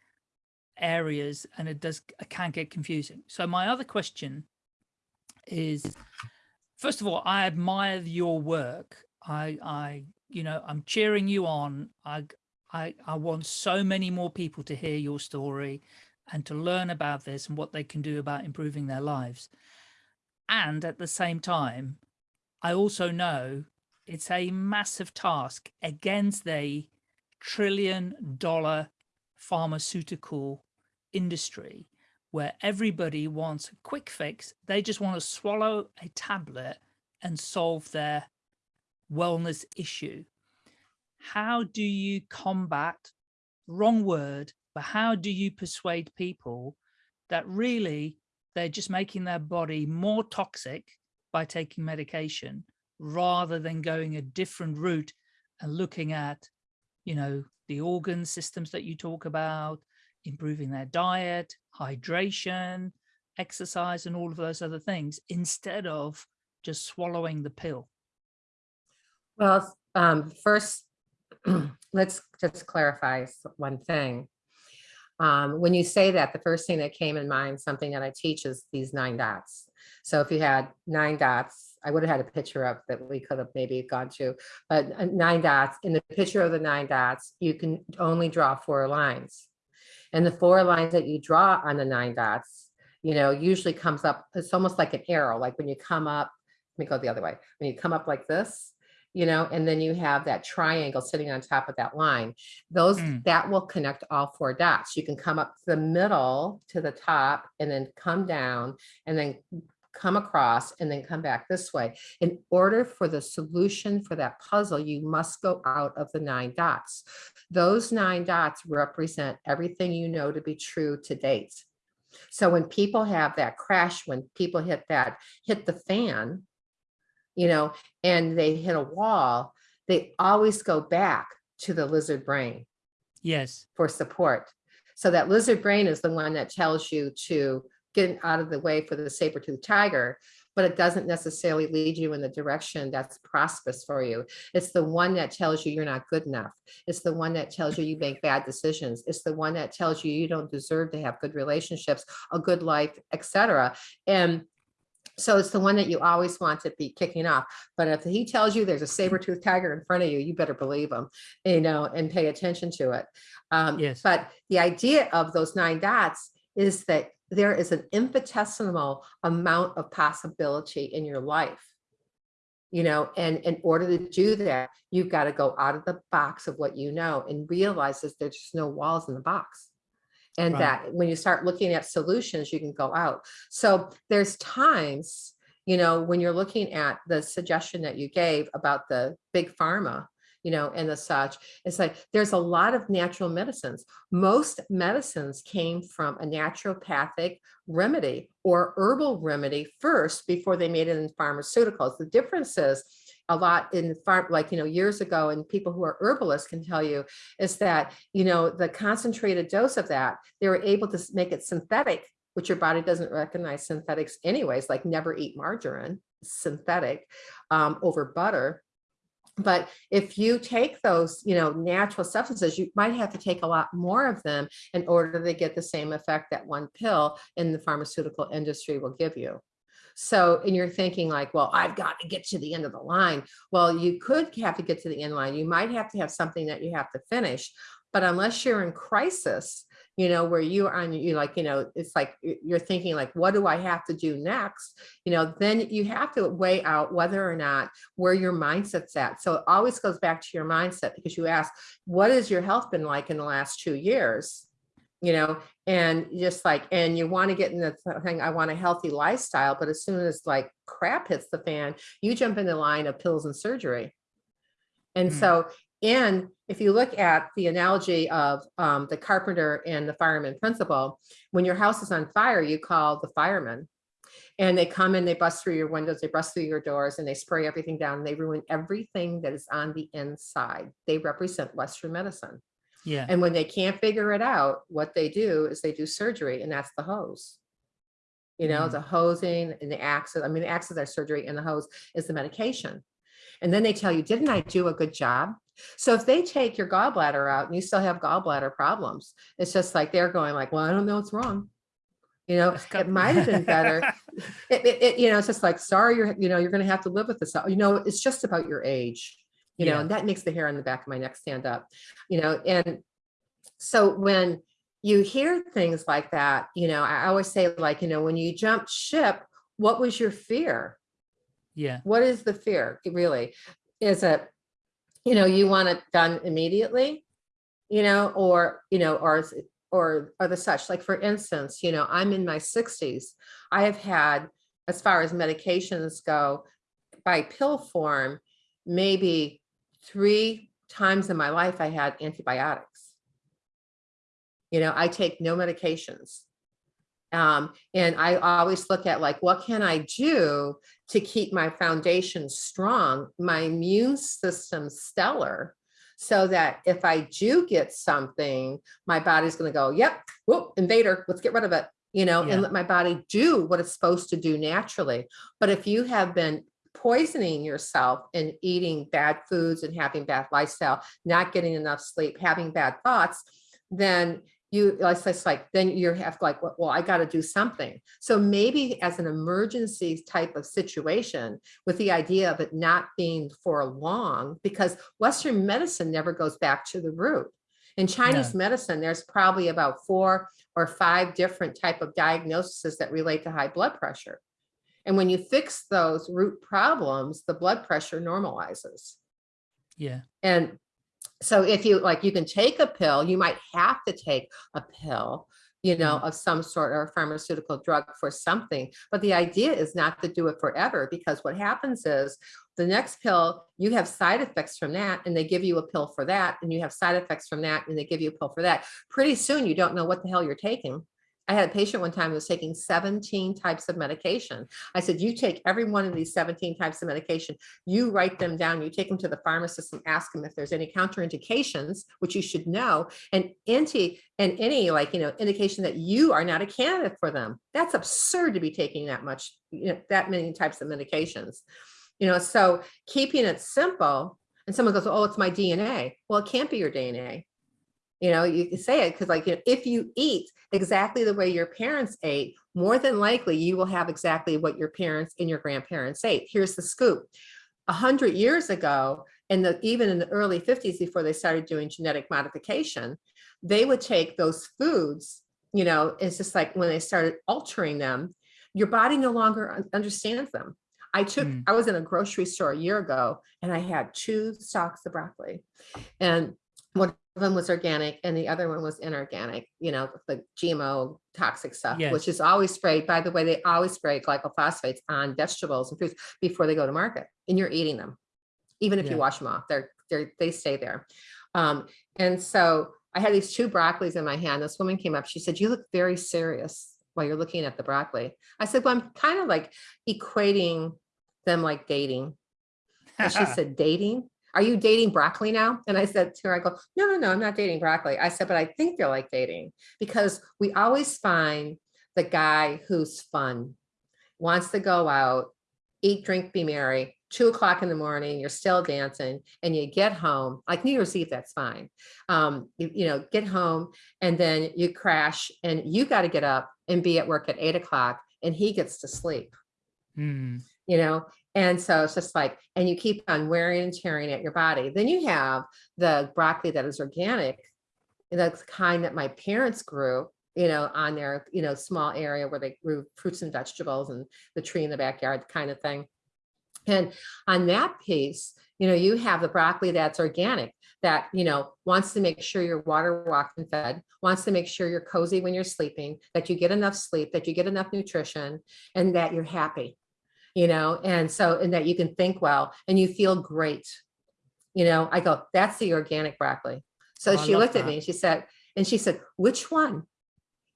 areas, and it does it can get confusing. So my other question is, first of all, I admire your work. I I you know I'm cheering you on. I I I want so many more people to hear your story and to learn about this and what they can do about improving their lives. And at the same time, I also know it's a massive task against the trillion dollar pharmaceutical industry where everybody wants a quick fix. They just want to swallow a tablet and solve their wellness issue. How do you combat, wrong word, but how do you persuade people that really they're just making their body more toxic by taking medication rather than going a different route and looking at, you know, the organ systems that you talk about, improving their diet, hydration, exercise, and all of those other things instead of just swallowing the pill. Well, um, first, *clears throat* let's just clarify one thing. Um, when you say that, the first thing that came in mind, something that I teach is these nine dots. So if you had nine dots, I would have had a picture up that we could have maybe gone to, but uh, nine dots, in the picture of the nine dots, you can only draw four lines. And the four lines that you draw on the nine dots, you know, usually comes up, it's almost like an arrow, like when you come up, let me go the other way. When you come up like this, you know, and then you have that triangle sitting on top of that line. Those, Mm. that will connect all four dots. You can come up the middle to the top and then come down and then come across and then come back this way. In order for the solution for that puzzle, you must go out of the nine dots. Those nine dots represent everything you know to be true to date. So when people have that crash, when people hit that, hit the fan, you know, and they hit a wall, they always go back to the lizard brain Yes. for support. So that lizard brain is the one that tells you to get out of the way for the saber-toothed tiger, but it doesn't necessarily lead you in the direction that's prosperous for you. It's the one that tells you you're not good enough. It's the one that tells you you make bad decisions. It's the one that tells you you don't deserve to have good relationships, a good life, etc. And so it's the one that you always want to be kicking off. But if he tells you there's a saber-toothed tiger in front of you, you better believe him, you know, and pay attention to it. Um, Yes. But the idea of those nine dots is that there is an infinitesimal amount of possibility in your life. You know, and in order to do that, you've got to go out of the box of what you know and realize that there's just no walls in the box. And Right. that when you start looking at solutions, you can go out. So there's times, you know, when you're looking at the suggestion that you gave about the big pharma, you know, and the such, it's like, there's a lot of natural medicines. Most medicines came from a naturopathic remedy or herbal remedy first before they made it in pharmaceuticals. The difference is a lot in farm, like, you know, years ago, and people who are herbalists can tell you is that, you know, the concentrated dose of that, they were able to make it synthetic, which your body doesn't recognize synthetics anyways, like never eat margarine, synthetic um, over butter. But if you take those, you know, natural substances, you might have to take a lot more of them in order to get the same effect that one pill in the pharmaceutical industry will give you. So, and you're thinking like, well, I've got to get to the end of the line. Well, you could have to get to the end line. You might have to have something that you have to finish. But unless you're in crisis, you know, where you are on, you like, you know, it's like you're thinking like, what do I have to do next? You know, then you have to weigh out whether or not where your mindset's at. So it always goes back to your mindset because you ask, what has your health been like in the last two years? You know, and just like, and you want to get in the thing, I want a healthy lifestyle, but as soon as like crap hits the fan, you jump in the line of pills and surgery. And Mm. so, and if you look at the analogy of um, the carpenter and the fireman principle, when your house is on fire, you call the firemen. And they come and they bust through your windows, they bust through your doors and they spray everything down and they ruin everything that is on the inside. They represent Western medicine. Yeah. And when they can't figure it out, what they do is they do surgery and that's the hose. You know, Mm. the hosing and the axis, I mean, the axis are surgery and the hose is the medication. And then they tell you, didn't I do a good job? So if they take your gallbladder out and you still have gallbladder problems, it's just like they're going like, well, I don't know what's wrong. You know, it might have been better. *laughs* It, it, it- you know, it's just like, sorry, you're, you know, you're gonna have to live with this. You know, it's just about your age. You know, and that makes the hair on the back of my neck stand up. You know, and so when you hear things like that, you know, I always say like, you know, when you jumped ship, what was your fear? Yeah. What is the fear really? Is it, you know, you want it done immediately? You know, or, you know, or, or, or the such, like for instance, you know, I'm in my sixties. I have had, as far as medications go, by pill form, maybe three times in my life I had antibiotics. You know, I take no medications. Um, and I always look at like, what can I do to keep my foundation strong, my immune system stellar, so that if I do get something, my body's gonna go, yep, whoop, invader, let's get rid of it, you know, Yeah. and let my body do what it's supposed to do naturally. But if you have been poisoning yourself and eating bad foods and having bad lifestyle, not getting enough sleep, having bad thoughts, then you, it's it's like, then you have like, well, well, I got to do something. So maybe as an emergency type of situation with the idea of it not being for long, because Western medicine never goes back to the root. In Chinese medicine, there's probably about four or five different type of diagnoses that relate to high blood pressure. And when you fix those root problems, the blood pressure normalizes. Yeah. And so if you like, you can take a pill, you might have to take a pill, you know, mm. of some sort or a pharmaceutical drug for something. But the idea is not to do it forever because what happens is the next pill, you have side effects from that and they give you a pill for that and you have side effects from that and they give you a pill for that. Pretty soon you don't know what the hell you're taking. I had a patient one time who was taking 17 types of medication. I said, you take every one of these 17 types of medication, you write them down, you take them to the pharmacist and ask them if there's any counterindications, which you should know, and anti and any like, you know, indication that you are not a candidate for them. That's absurd to be taking that much, you know, that many types of medications. You know, so keeping it simple and someone goes, oh, it's my DNA. Well, it can't be your DNA. You know, you can say it because like, you know, if you eat exactly the way your parents ate, more than likely you will have exactly what your parents and your grandparents ate. Here's the scoop. A hundred years ago, and the, even in the early 50s, before they started doing genetic modification, they would take those foods, you know, it's just like when they started altering them, your body no longer understands them. I took, mm. I was in a grocery store a year ago and I had two stalks of broccoli and one of them was organic and the other one was inorganic, you know, the GMO toxic stuff, yes. which is always sprayed. By the way, they always spray glycophosphates on vegetables and fruits before they go to market and you're eating them. Even if yeah. you wash them off, they're, they're, they stay there. Um, and so I had these two broccolis in my hand. This woman came up, she said, you look very serious while you're looking at the broccoli. I said, well, I'm kind of like equating them like dating. And she *laughs* said, dating? Are you dating broccoli now? And I said to her, I go, no, no, no, I'm not dating broccoli. I said, but I think they're like dating because we always find the guy who's fun, wants to go out, eat, drink, be merry, two o'clock in the morning, you're still dancing and you get home, like New Year's Eve, that's fine. Um, you, you know, get home and then you crash and you got to get up and be at work at eight o'clock and he gets to sleep. Mm. You know, and so it's just like, and you keep on wearing and tearing at your body. Then you have the broccoli that is organic. That's the kind that my parents grew, you know, on their, you know, small area where they grew fruits and vegetables and the tree in the backyard kind of thing. And on that piece, you know, you have the broccoli that's organic that, you know, wants to make sure you're water walked and fed, wants to make sure you're cozy when you're sleeping, that you get enough sleep, that you get enough nutrition, and that you're happy you know, and so, and that you can think well and you feel great. You know, I go, that's the organic broccoli. So oh, she looked that. at me and she said, and she said, which one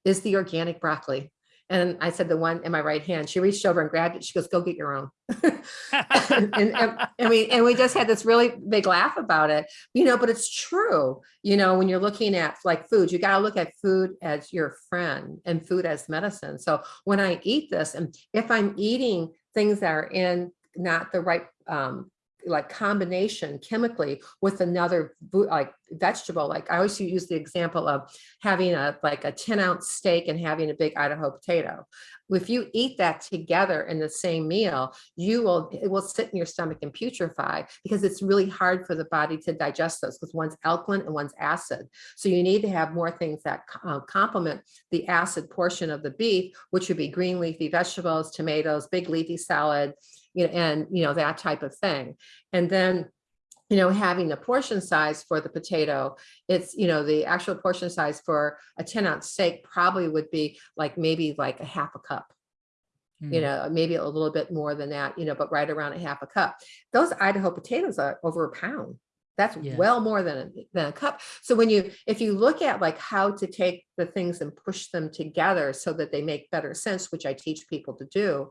is the organic broccoli? And I said, the one in my right hand, she reached over and grabbed it. She goes, go get your own. *laughs* and, and, and, we, and we just had this really big laugh about it, you know, but it's true. You know, when you're looking at like food, you got to look at food as your friend and food as medicine. So when I eat this, and if I'm eating things that are in not the right um, like combination chemically with another like vegetable. Like I always use the example of having a like a 10 ounce steak and having a big Idaho potato. If you eat that together in the same meal, you will it will sit in your stomach and putrefy because it's really hard for the body to digest those because one's alkaline and one's acid. So you need to have more things that uh, complement the acid portion of the beef, which would be green leafy vegetables, tomatoes, big leafy salad, you know, and, you know, that type of thing. And then you know, having the portion size for the potato, it's, you know, the actual portion size for a 10 ounce steak probably would be like maybe like a half a cup, mm. you hmm. know, maybe a little bit more than that, you know, but right around a half a cup. Those Idaho potatoes are over a pound. That's yeah. well more than a, than a cup. So when you, if you look at like how to take the things and push them together so that they make better sense, which I teach people to do,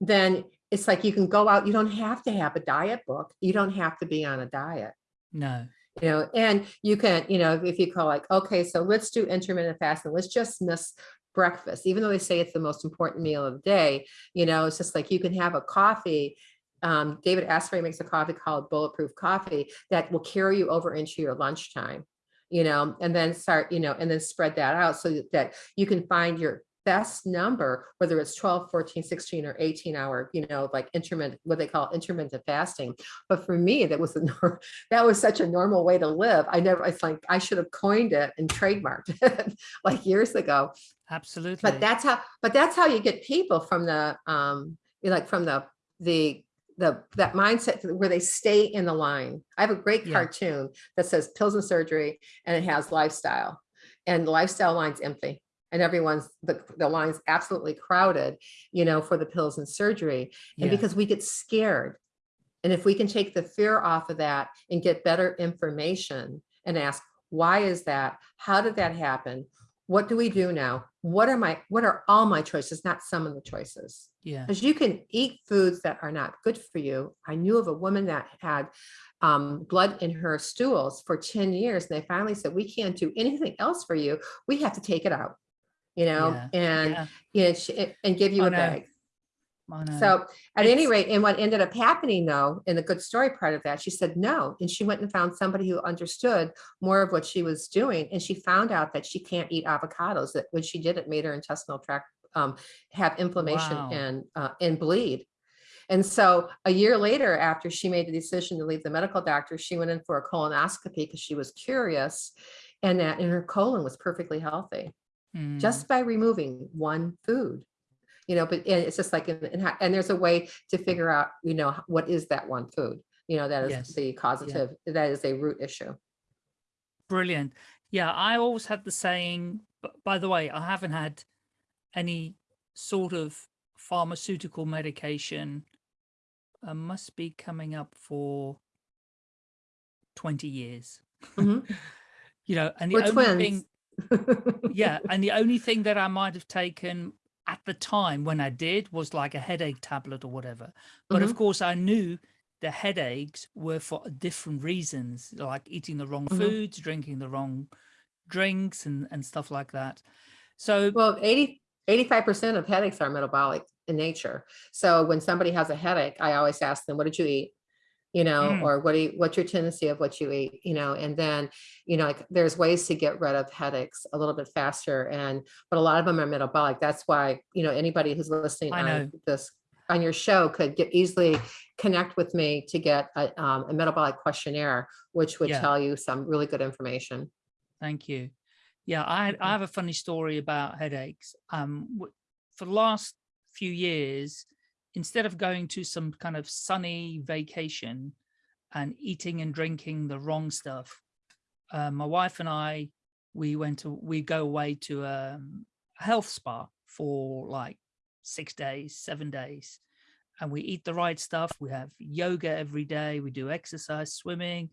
then it's like you can go out, you don't have to have a diet book. You don't have to be on a diet. No. You know, and you can, you know, if you call like, okay, so let's do intermittent fasting, let's just miss breakfast, even though they say it's the most important meal of the day, you know, it's just like you can have a coffee. Um, David Asprey makes a coffee called Bulletproof Coffee that will carry you over into your lunchtime you know, and then start, you know, and then spread that out so that you can find your best number, whether it's 12, 14, 16, or 18 hour, you know, like intermittent, what they call intermittent fasting. But for me, that was a *laughs* that was such a normal way to live. I never, it's like I should have coined it and trademarked *laughs* it like years ago. Absolutely. But that's how, but that's how you get people from the, um, you like from the, the the that mindset where they stay in the line. I have a great Yeah. cartoon that says pills and surgery and it has lifestyle and the lifestyle line's empty and everyone's the, the line's absolutely crowded, you know, for the pills and surgery. And Yeah. because we get scared. And if we can take the fear off of that and get better information and ask, why is that? How did that happen? What do we do now? What are my, what are all my choices, not some of the choices? Yeah. because you can eat foods that are not good for you. I knew of a woman that had um, blood in her stools for 10 years. And they finally said, we can't do anything else for you. We have to take it out, you know, Yeah, and, Yeah. you know, sh- and give you a bag. So at any rate, and what ended up happening though, in the good story part of that, she said no. And she went and found somebody who understood more of what she was doing. And she found out that she can't eat avocados, that when she did, it made her intestinal tract um, have inflammation Wow. and, uh, and bleed. And so a year later, after she made the decision to leave the medical doctor, she went in for a colonoscopy because she was curious and that and her colon was perfectly healthy Mm, just by removing one food you know but and it's just like and, and how- and there's a way to figure out you know what is that one food you know that is Yes. the causative that is a root issue brilliant. Yeah, I always had the saying, by the way, I haven't had any sort of pharmaceutical medication. uh, must be coming up for 20 years. Mhm. *laughs* You know, and the we're only twins thing, yeah, and the *laughs* only thing that I might have taken at the time when I did was like a headache tablet or whatever. But of course, I knew the headaches were for different reasons, like eating the wrong Mhm. foods, drinking the wrong drinks, and and stuff like that. So well 80 85 percent of headaches are metabolic in nature so when somebody has a headache i always ask them what did you eat you know Mm. or what do you what's your tendency of what you eat you know and then you know like there's ways to get rid of headaches a little bit faster and but a lot of them are metabolic that's why you know anybody who's listening I on know. this on your show could get easily connect with me to get a, um, a metabolic questionnaire which would Yeah. tell you some really good information Thank you. Yeah, I. I have a funny story about headaches. Um, for the last few years, instead of going to some kind of sunny vacation and eating and drinking the wrong stuff, uh, my wife and I, we went to, we go away to um, a health spa for like six days, seven days. And we eat the right stuff. We have yoga every day. We do exercise, swimming.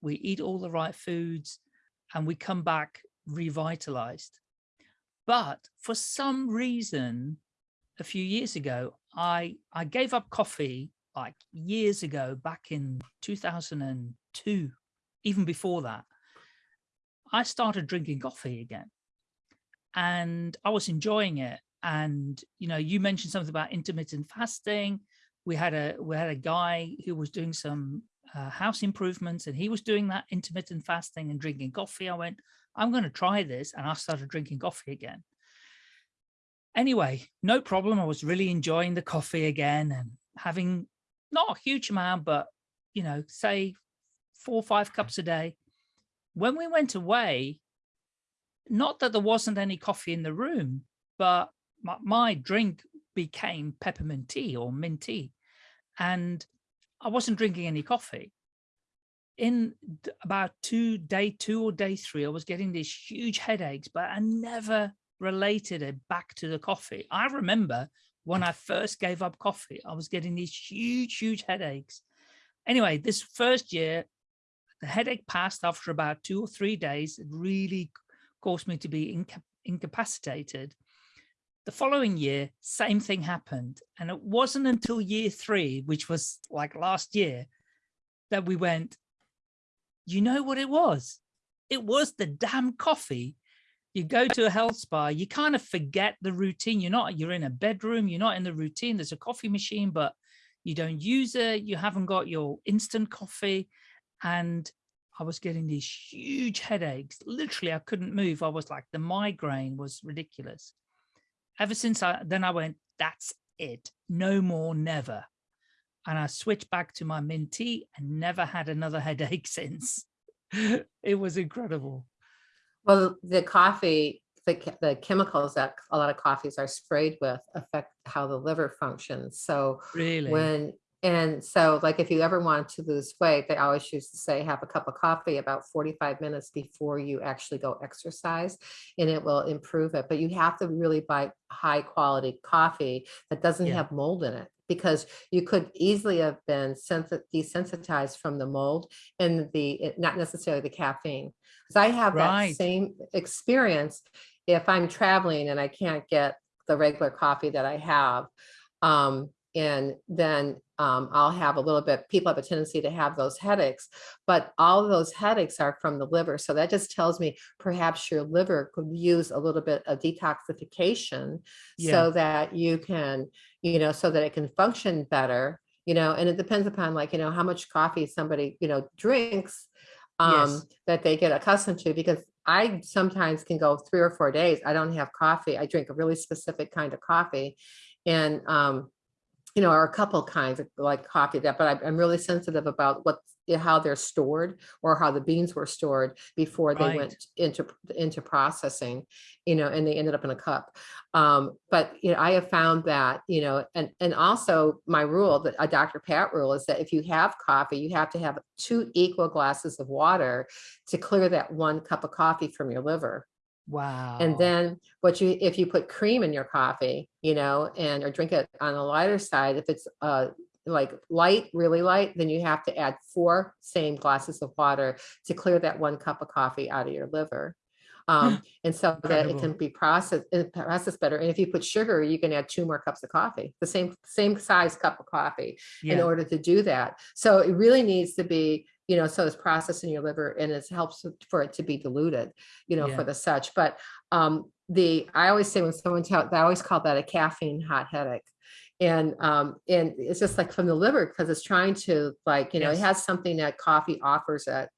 We eat all the right foods and we come back revitalized. But for some reason, a few years ago, I I gave up coffee like years ago, back in 2002, even before that. I started drinking coffee again and I was enjoying it. And, you know, you mentioned something about intermittent fasting. We had a we had a guy who was doing some uh, house improvements and he was doing that intermittent fasting and drinking coffee. I went, I'm going to try this. And I started drinking coffee again. Anyway, no problem. I was really enjoying the coffee again and having not a huge amount, but, you know, say four or five cups a day. When we went away, not that there wasn't any coffee in the room, but my, my drink became peppermint tea or mint tea. And I wasn't drinking any coffee. In about two day two or day three, I was getting these huge headaches, but I never related it back to the coffee. I remember when I first gave up coffee, I was getting these huge, huge headaches. Anyway, this first year, the headache passed after about two or three days. It really caused me to be inca incapacitated. The following year, same thing happened. And it wasn't until year three, which was like last year, that we went, you know what it was? It was the damn coffee. You go to a health spa, you kind of forget the routine. You're not, you're in a bedroom, you're not in the routine. There's a coffee machine, but you don't use it. You haven't got your instant coffee. And I was getting these huge headaches. Literally, I couldn't move. I was like, the migraine was ridiculous. Ever since I, then I went, that's it. No more, never. And I switched back to my mint tea and never had another *laughs* headache since. it was incredible. Well, the coffee, the, the chemicals that a lot of coffees are sprayed with affect how the liver functions. So Really? when and so like if you ever want to lose weight, they always used to say have a cup of coffee about 45 minutes before you actually go exercise and it will improve it. But you have to really buy high quality coffee that doesn't Yeah. have mold in it because you could easily have been desensitized from the mold and the not necessarily the caffeine. Because I have Right. that same experience if I'm traveling and I can't get the regular coffee that I have. Um, and then um, I'll have a little bit, people have a tendency to have those headaches, but all of those headaches are from the liver. So that just tells me perhaps your liver could use a little bit of detoxification Yeah. so that you can, you know, so that it can function better, you know, and it depends upon like, you know, how much coffee somebody, you know, drinks um, Yes. that they get accustomed to because I sometimes can go three or four days. I don't have coffee. I drink a really specific kind of coffee. And, um, you know, or a couple kinds of like coffee that, but I- I'm really sensitive about what, how they're stored or how the beans were stored before they Right. went into, into processing, you know, and they ended up in a cup. Um, but, you know, I have found that, you know, and, and also my rule that a Dr. Pat rule is that if you have coffee, you have to have two equal glasses of water to clear that one cup of coffee from your liver. Wow. And then what you, if you put cream in your coffee, you know, and or drink it on the lighter side, if it's uh like light, really light, then you have to add four same glasses of water to clear that one cup of coffee out of your liver. Um, *gasps* and so that it can be processed, processed better. And if you put sugar, you can add two more cups of coffee, the same, same size cup of coffee in order to do that. So it really needs to be, you know, so it's processed in your liver and it helps for it to be diluted, you know, Yeah. for the such. But um, the, I always say when someone tell, I always call that a caffeine hot headache. And um, and it's just like from the liver because it's trying to like, you know, it has something that coffee offers it,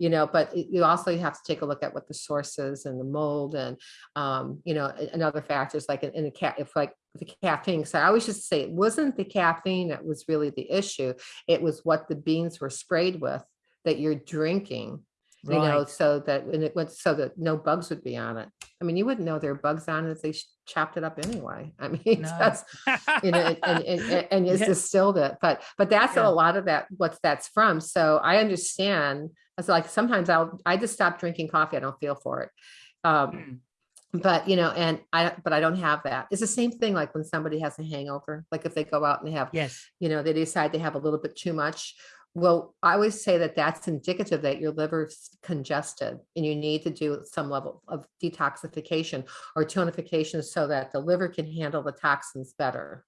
you know, but you also have to take a look at what the source is and the mold and, um, you know, and other factors like in, in the cat, if like the caffeine. So I always just say it wasn't the caffeine that was really the issue. It was what the beans were sprayed with that you're drinking, you know, so that when it went, so that no bugs would be on it. I mean, you wouldn't know there were bugs on it if they chopped it up anyway. *laughs* I mean, No. that's, you know, and, and, and, and it's distilled it, but, but that's Yeah. a lot of that, what that's from. So I understand, it's like, sometimes I'll, I just stop drinking coffee. I don't feel for it. Um, Mm. but you know, and I, but I don't have that. It's the same thing like when somebody has a hangover, like if they go out and they have, Yes. you know, they decide they have a little bit too much. Well, I always say that that's indicative that your liver's congested and you need to do some level of detoxification or tonification so that the liver can handle the toxins better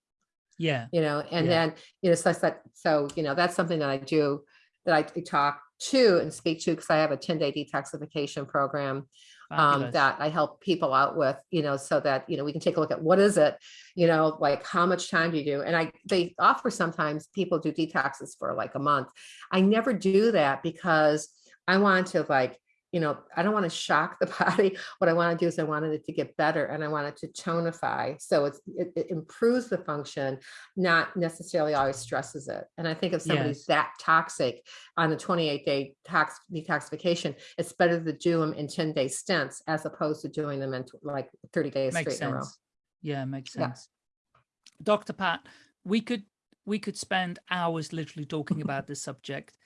Yeah. you know, and Yeah. then, you know, so that, so, you know, that's something that I do, that I talk to and speak to, because I have a ten day detoxification program um, that I help people out with, you know, so that, you know, we can take a look at what is it, you know, like how much time do you do? And I, they offer sometimes people do detoxes for like a month. I never do that because I want to like, you know, I don't want to shock the *laughs* body. What I want to do is I wanted it to get better and I want it to tonify. So it's, it, it improves the function, not necessarily always stresses it. And I think if somebody's Yes. that toxic on the 28 day tox detoxification, it's better to do them in 10 day stints as opposed to doing them in like 30 days makes straight in a row. Yeah, makes Yeah. sense. Dr. Pat, we could we could spend hours literally talking about this subject.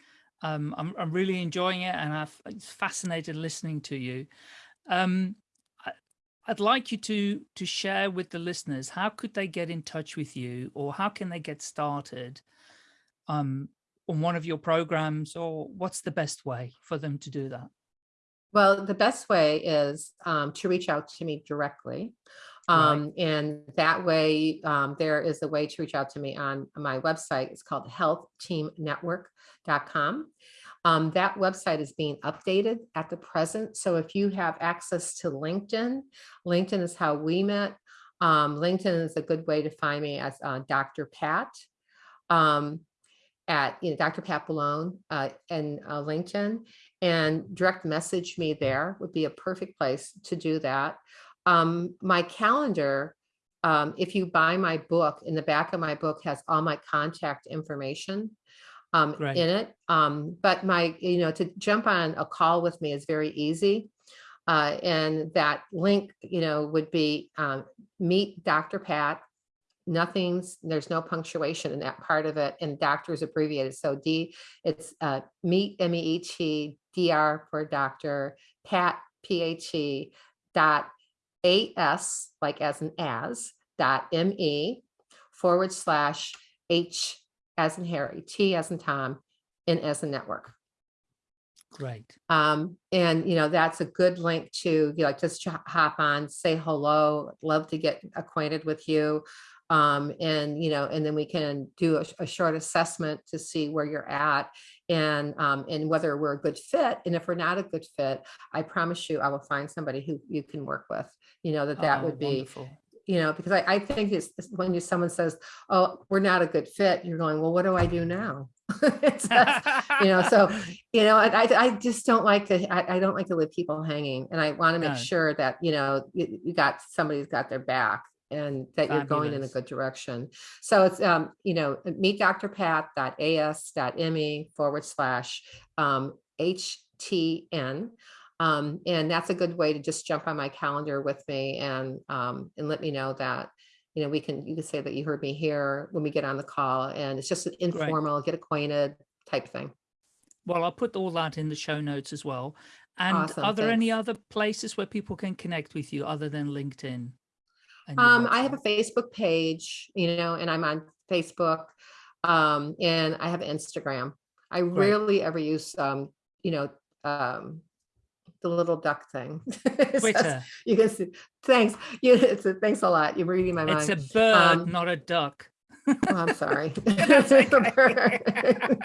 Um, I'm I'm really enjoying it, and I've it's fascinated listening to you. Um, I, I'd like you to to share with the listeners how could they get in touch with you, or how can they get started um, on one of your programs, or what's the best way for them to do that? Well, the best way is um, to reach out to me directly. Right. Um, and that way, um, there is a way to reach out to me on my website. It's called healthteamnetwork.com. Um, that website is being updated at the present. So if you have access to LinkedIn, LinkedIn is how we met. Um, LinkedIn is a good way to find me as uh, Dr. Pat. Um, at you know Dr. Pat Balone uh, and uh, LinkedIn, and direct message me there would be a perfect place to do that. Um, my calendar, um, if you buy my book, in the back of my book has all my contact information um, Great. in it. Um, but my, you know, to jump on a call with me is very easy. Uh, and that link, you know, would be um, meet Dr. Pat. Nothing's, there's no punctuation in that part of it and doctor's abbreviated. So D, it's uh, meet, M-E-E-T, D-R for doctor, Pat, P-H-E dot A-S, like as an as, dot M-E forward slash H as in Harry, T as in Tom, and as a network. Great. Um, and you know, that's a good link to, you know, just hop on, say hello, love to get acquainted with you. Um, and, you know, and then we can do a, a short assessment to see where you're at and, um, and whether we're a good fit. And if we're not a good fit, I promise you, I will find somebody who you can work with, you know, that that Oh, would be, wonderful. you know, because I, I think it's when you, someone says, oh, we're not a good fit, you're going, well, what do I do now? *laughs* You know, so, *laughs* you know, I, I, I just don't like to, I, I don't like to leave people hanging and I want to make No. sure that, you know, you, you got, somebody's got their back and that you're going in a Fabulous. good direction. So it's, um, you know, meet drpat.as.me forward slash, um, HTN. Um, and that's a good way to just jump on my calendar with me and, um, and let me know that, you know, we can, you can say that you heard me here when we get on the call and it's just an informal, get acquainted type thing. Well, I'll put all that in the show notes as well. And Awesome, are there any other places where people can connect with you other than LinkedIn? Um, I have a? Facebook page, you know, and I'm on Facebook. Um, and I have Instagram. I rarely ever use, um, you know, um, the little duck thing. *laughs* Twitter. You can see, thanks, *laughs* you, it's a, thanks a lot. You're reading my mind. It's a bird, Um, not a duck. Oh, I'm sorry. *laughs* That's It's *laughs* okay. *laughs*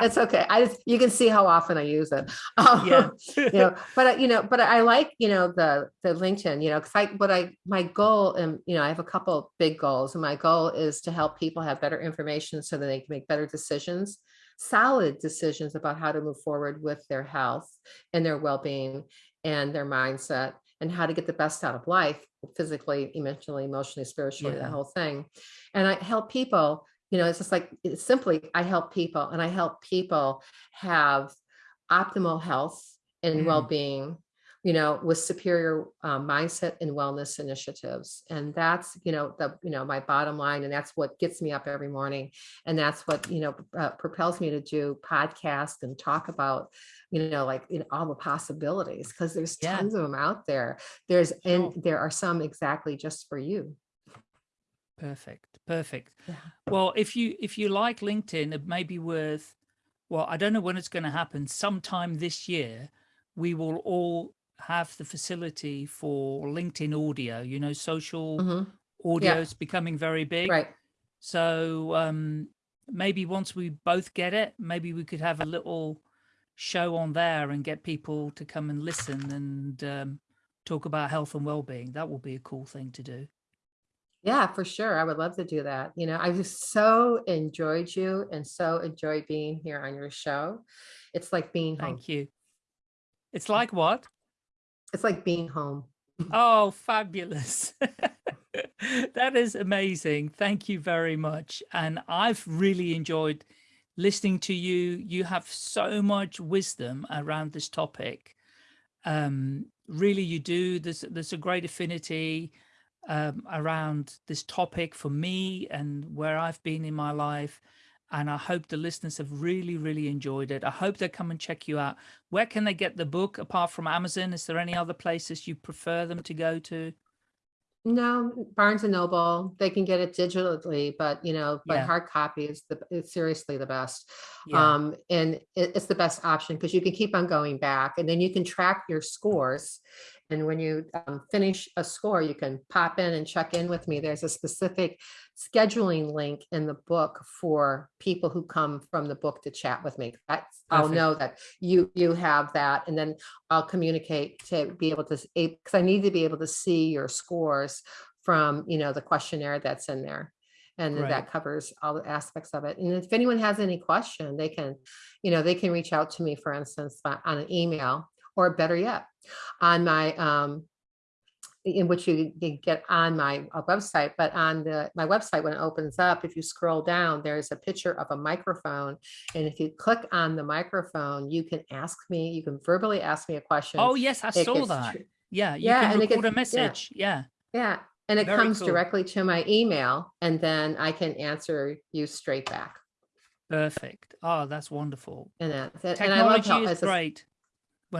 It's okay. I just, you can see how often I use it. Um, yeah. you know, but you know, but I like, you know, the, the LinkedIn, you know, cause I, what I, my goal and, you know, I have a couple big goals and my goal is to help people have better information so that they can make better decisions, solid decisions about how to move forward with their health and their well-being and their mindset and how to get the best out of life, physically, emotionally, emotionally, spiritually, Yeah. the whole thing. And I help people, you know, it's just like, it's simply, I help people and I help people have optimal health and Mm. well-being, you know, with superior um, mindset and wellness initiatives. And that's, you know, the, you know, my bottom line, and that's what gets me up every morning. And that's what, you know, uh, propels me to do podcasts and talk about, you know, like, you know, all the possibilities, because there's Yeah. tons of them out there. There's, and there are some exactly just for you. Perfect. Perfect. Yeah. Well, if you if you like LinkedIn, it may be worth well, I don't know when it's going to happen. Sometime this year, we will all have the facility for LinkedIn audio. You know, social Mhm. audio is becoming very big. Right. So um, maybe once we both get it, maybe we could have a little show on there and get people to come and listen and um, talk about health and well-being. That will be a cool thing to do. Yeah, for sure. I would love to do that. You know, I just so enjoyed you and so enjoyed being here on your show. It's like being home. Thank you. It's like what? It's like being home. *laughs* Oh, fabulous. *laughs* that is amazing. Thank you very much. And I've really enjoyed listening to you. You have so much wisdom around this topic. Um, really, you do. There's, there's a great affinity um, around this topic for me and where I've been in my life. And I hope the listeners have really, really enjoyed it. I hope they come and check you out. Where can they get the book apart from Amazon? Is there any other places you prefer them to go to? No, Barnes and Noble, they can get it digitally, but you know, but Yeah. hard copy is the, it's seriously the best. Yeah. Um, and it, it's the best option because you can keep on going back and then you can track your scores. And when you um, finish a score, you can pop in and check in with me. There's a specific scheduling link in the book for people who come from the book to chat with me. That's, I'll know that you, you have that. And then I'll communicate to be able to, because I need to be able to see your scores from, you know, the questionnaire that's in there. And Great. that covers all the aspects of it. And if anyone has any question, they can, you know, they can reach out to me, for instance, on an email or better yet, on my, um, in which you can get on my uh, website, but on the, my website, when it opens up, if you scroll down, there's a picture of a microphone. And if you click on the microphone, you can ask me, you can verbally ask me a question. Oh, yes, I It saw that. Yeah, you Yeah, can and record a gets- yeah. message. Yeah. Yeah, and it Very comes cool. directly to my email and then I can answer you straight back. Perfect. Oh, that's wonderful. And that's it. And I love Technology how, is a- great.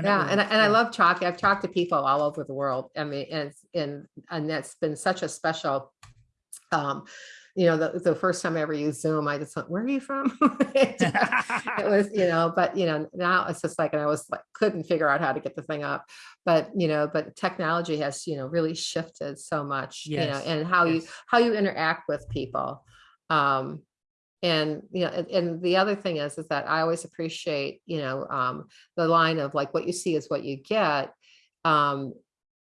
Yeah, and I, and I love talking. I've talked to people all over the world. I mean, and, and, and that's been such a special, um, you know, the, the first time I ever used Zoom, I just went, where are you from? *laughs* It was, you know, but you know, now it's just like, and I was like, couldn't figure out how to get the thing up. But, you know, but technology has, you know, really shifted so much, you know, and how you, how you interact with people. Um, and, you know, and, and the other thing is, is that I always appreciate, you know, um, the line of like, what you see is what you get. Um,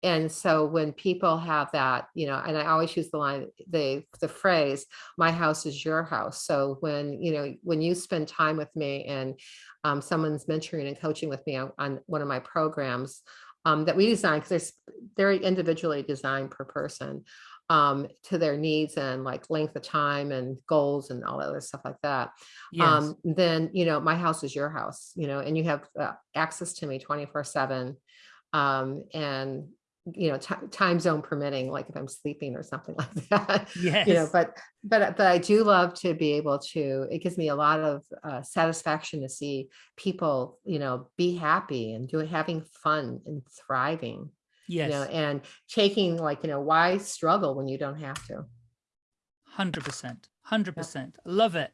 and so when people have that, you know, and I always use the line, the, the phrase, my house is your house. So when, you know, when you spend time with me and um, someone's mentoring and coaching with me on, on one of my programs um, that we design, because they're very individually designed per person um, to their needs and like length of time and goals and all that other stuff like that Yes. um, then, you know, my house is your house, you know, and you have uh, access to me 24 seven. Um, and, you know, time zone permitting, like if I'm sleeping or something *laughs* like that, yes. you know, but, but, but I do love to be able to, it gives me a lot of uh, satisfaction to see people, you know, be happy and doing, having fun and thriving, you know, yes. and taking like, you know, why struggle when you don't have to? Hundred percent, hundred percent. Love it.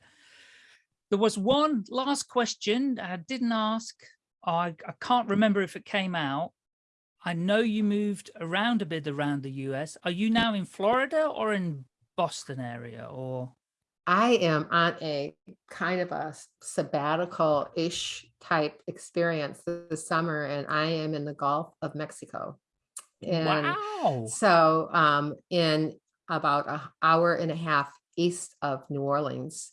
There was one last question I didn't ask. I, I can't remember if it came out. I know you moved around a bit around the US. Are you now in Florida or in Boston area or? I am on a kind of a sabbatical-ish type experience this summer, and I am in the Gulf of Mexico. And wow. so um, in about an hour and a half east of New Orleans,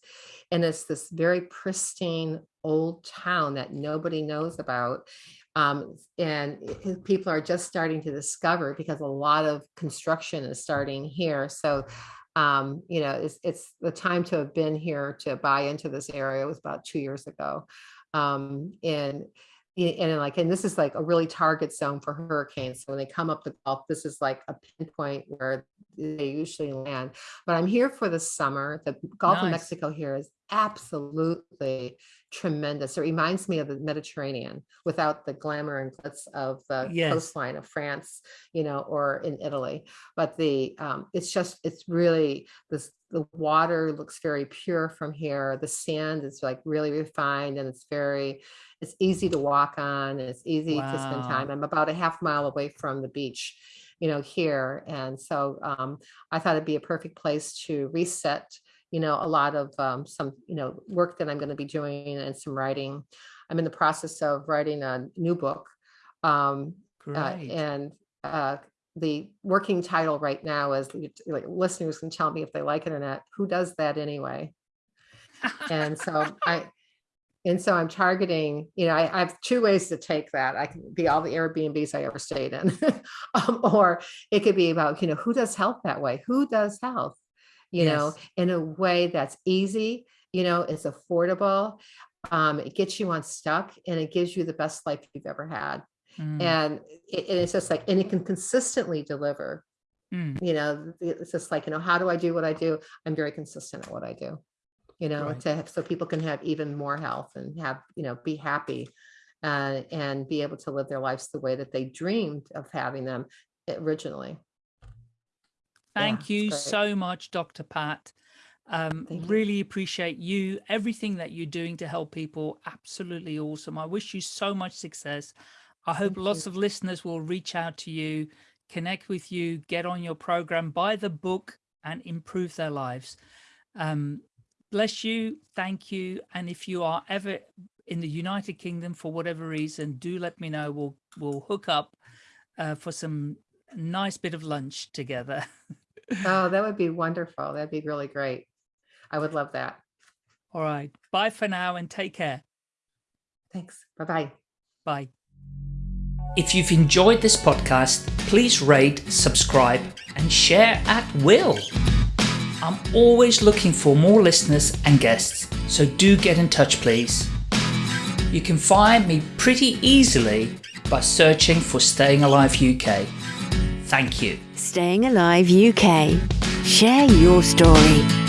and it's this very pristine old town that nobody knows about. Um, and people are just starting to discover because a lot of construction is starting here. So um, you know, it's, it's the time to have been here to buy into this area was about two years ago. Um, and, and like, and this is like a really target zone for hurricanes. So when they come up the Gulf, this is like a pinpoint where they usually land. But I'm here for the summer. The Gulf of Mexico here is absolutely tremendous. It reminds me of the Mediterranean without the glamour and glitz of the Yes. coastline of France, you know, or in Italy. But the um it's just it's really this the water looks very pure from here. The sand is like really refined and it's very it's easy to walk on. And it's easy to spend time. I'm about a half mile away from the beach you know here. And so um i thought it'd be a perfect place to reset you know a lot of um some you know work that i'm going to be doing and some writing i'm in the process of writing a new book um uh, and uh, the working title right now is like listeners can tell me if they like it or not. Who does that anyway? And so *laughs* I, and so I'm targeting. You know, I, I have two ways to take that. I can be all the Airbnbs I ever stayed in, *laughs* um, or it could be about you know who does health that way. Who does health? You know, in a way that's easy. You know, it's affordable. Um, it gets you unstuck, and it gives you the best life you've ever had Mm, and it, and it's just like and it can consistently deliver mm, you know it's just like you know how do i do what i do i'm very consistent at what i do you know Right. to have, so people can have even more health and have you know be happy uh, and be able to live their lives the way that they dreamed of having them originally Thank it's you great. so much, Dr. Pat. Um, really appreciate you, everything that you're doing to help people. Absolutely awesome. I wish you so much success. I hope Thank lots you. of listeners will reach out to you, connect with you, get on your program, buy the book, and improve their lives. Um, bless you. Thank you. And if you are ever in the United Kingdom for whatever reason, do let me know. We'll we'll hook up uh, for some nice bit of lunch together. *laughs* Oh, that would be wonderful. That'd be really great. I would love that. All right. Bye for now and take care. Thanks. Bye-bye. Bye. If you've enjoyed this podcast, please rate, subscribe, and share at will. I'm always looking for more listeners and guests, so do get in touch, please. You can find me pretty easily by searching for Staying Alive UK. Thank you. Staying Alive UK. Share your story.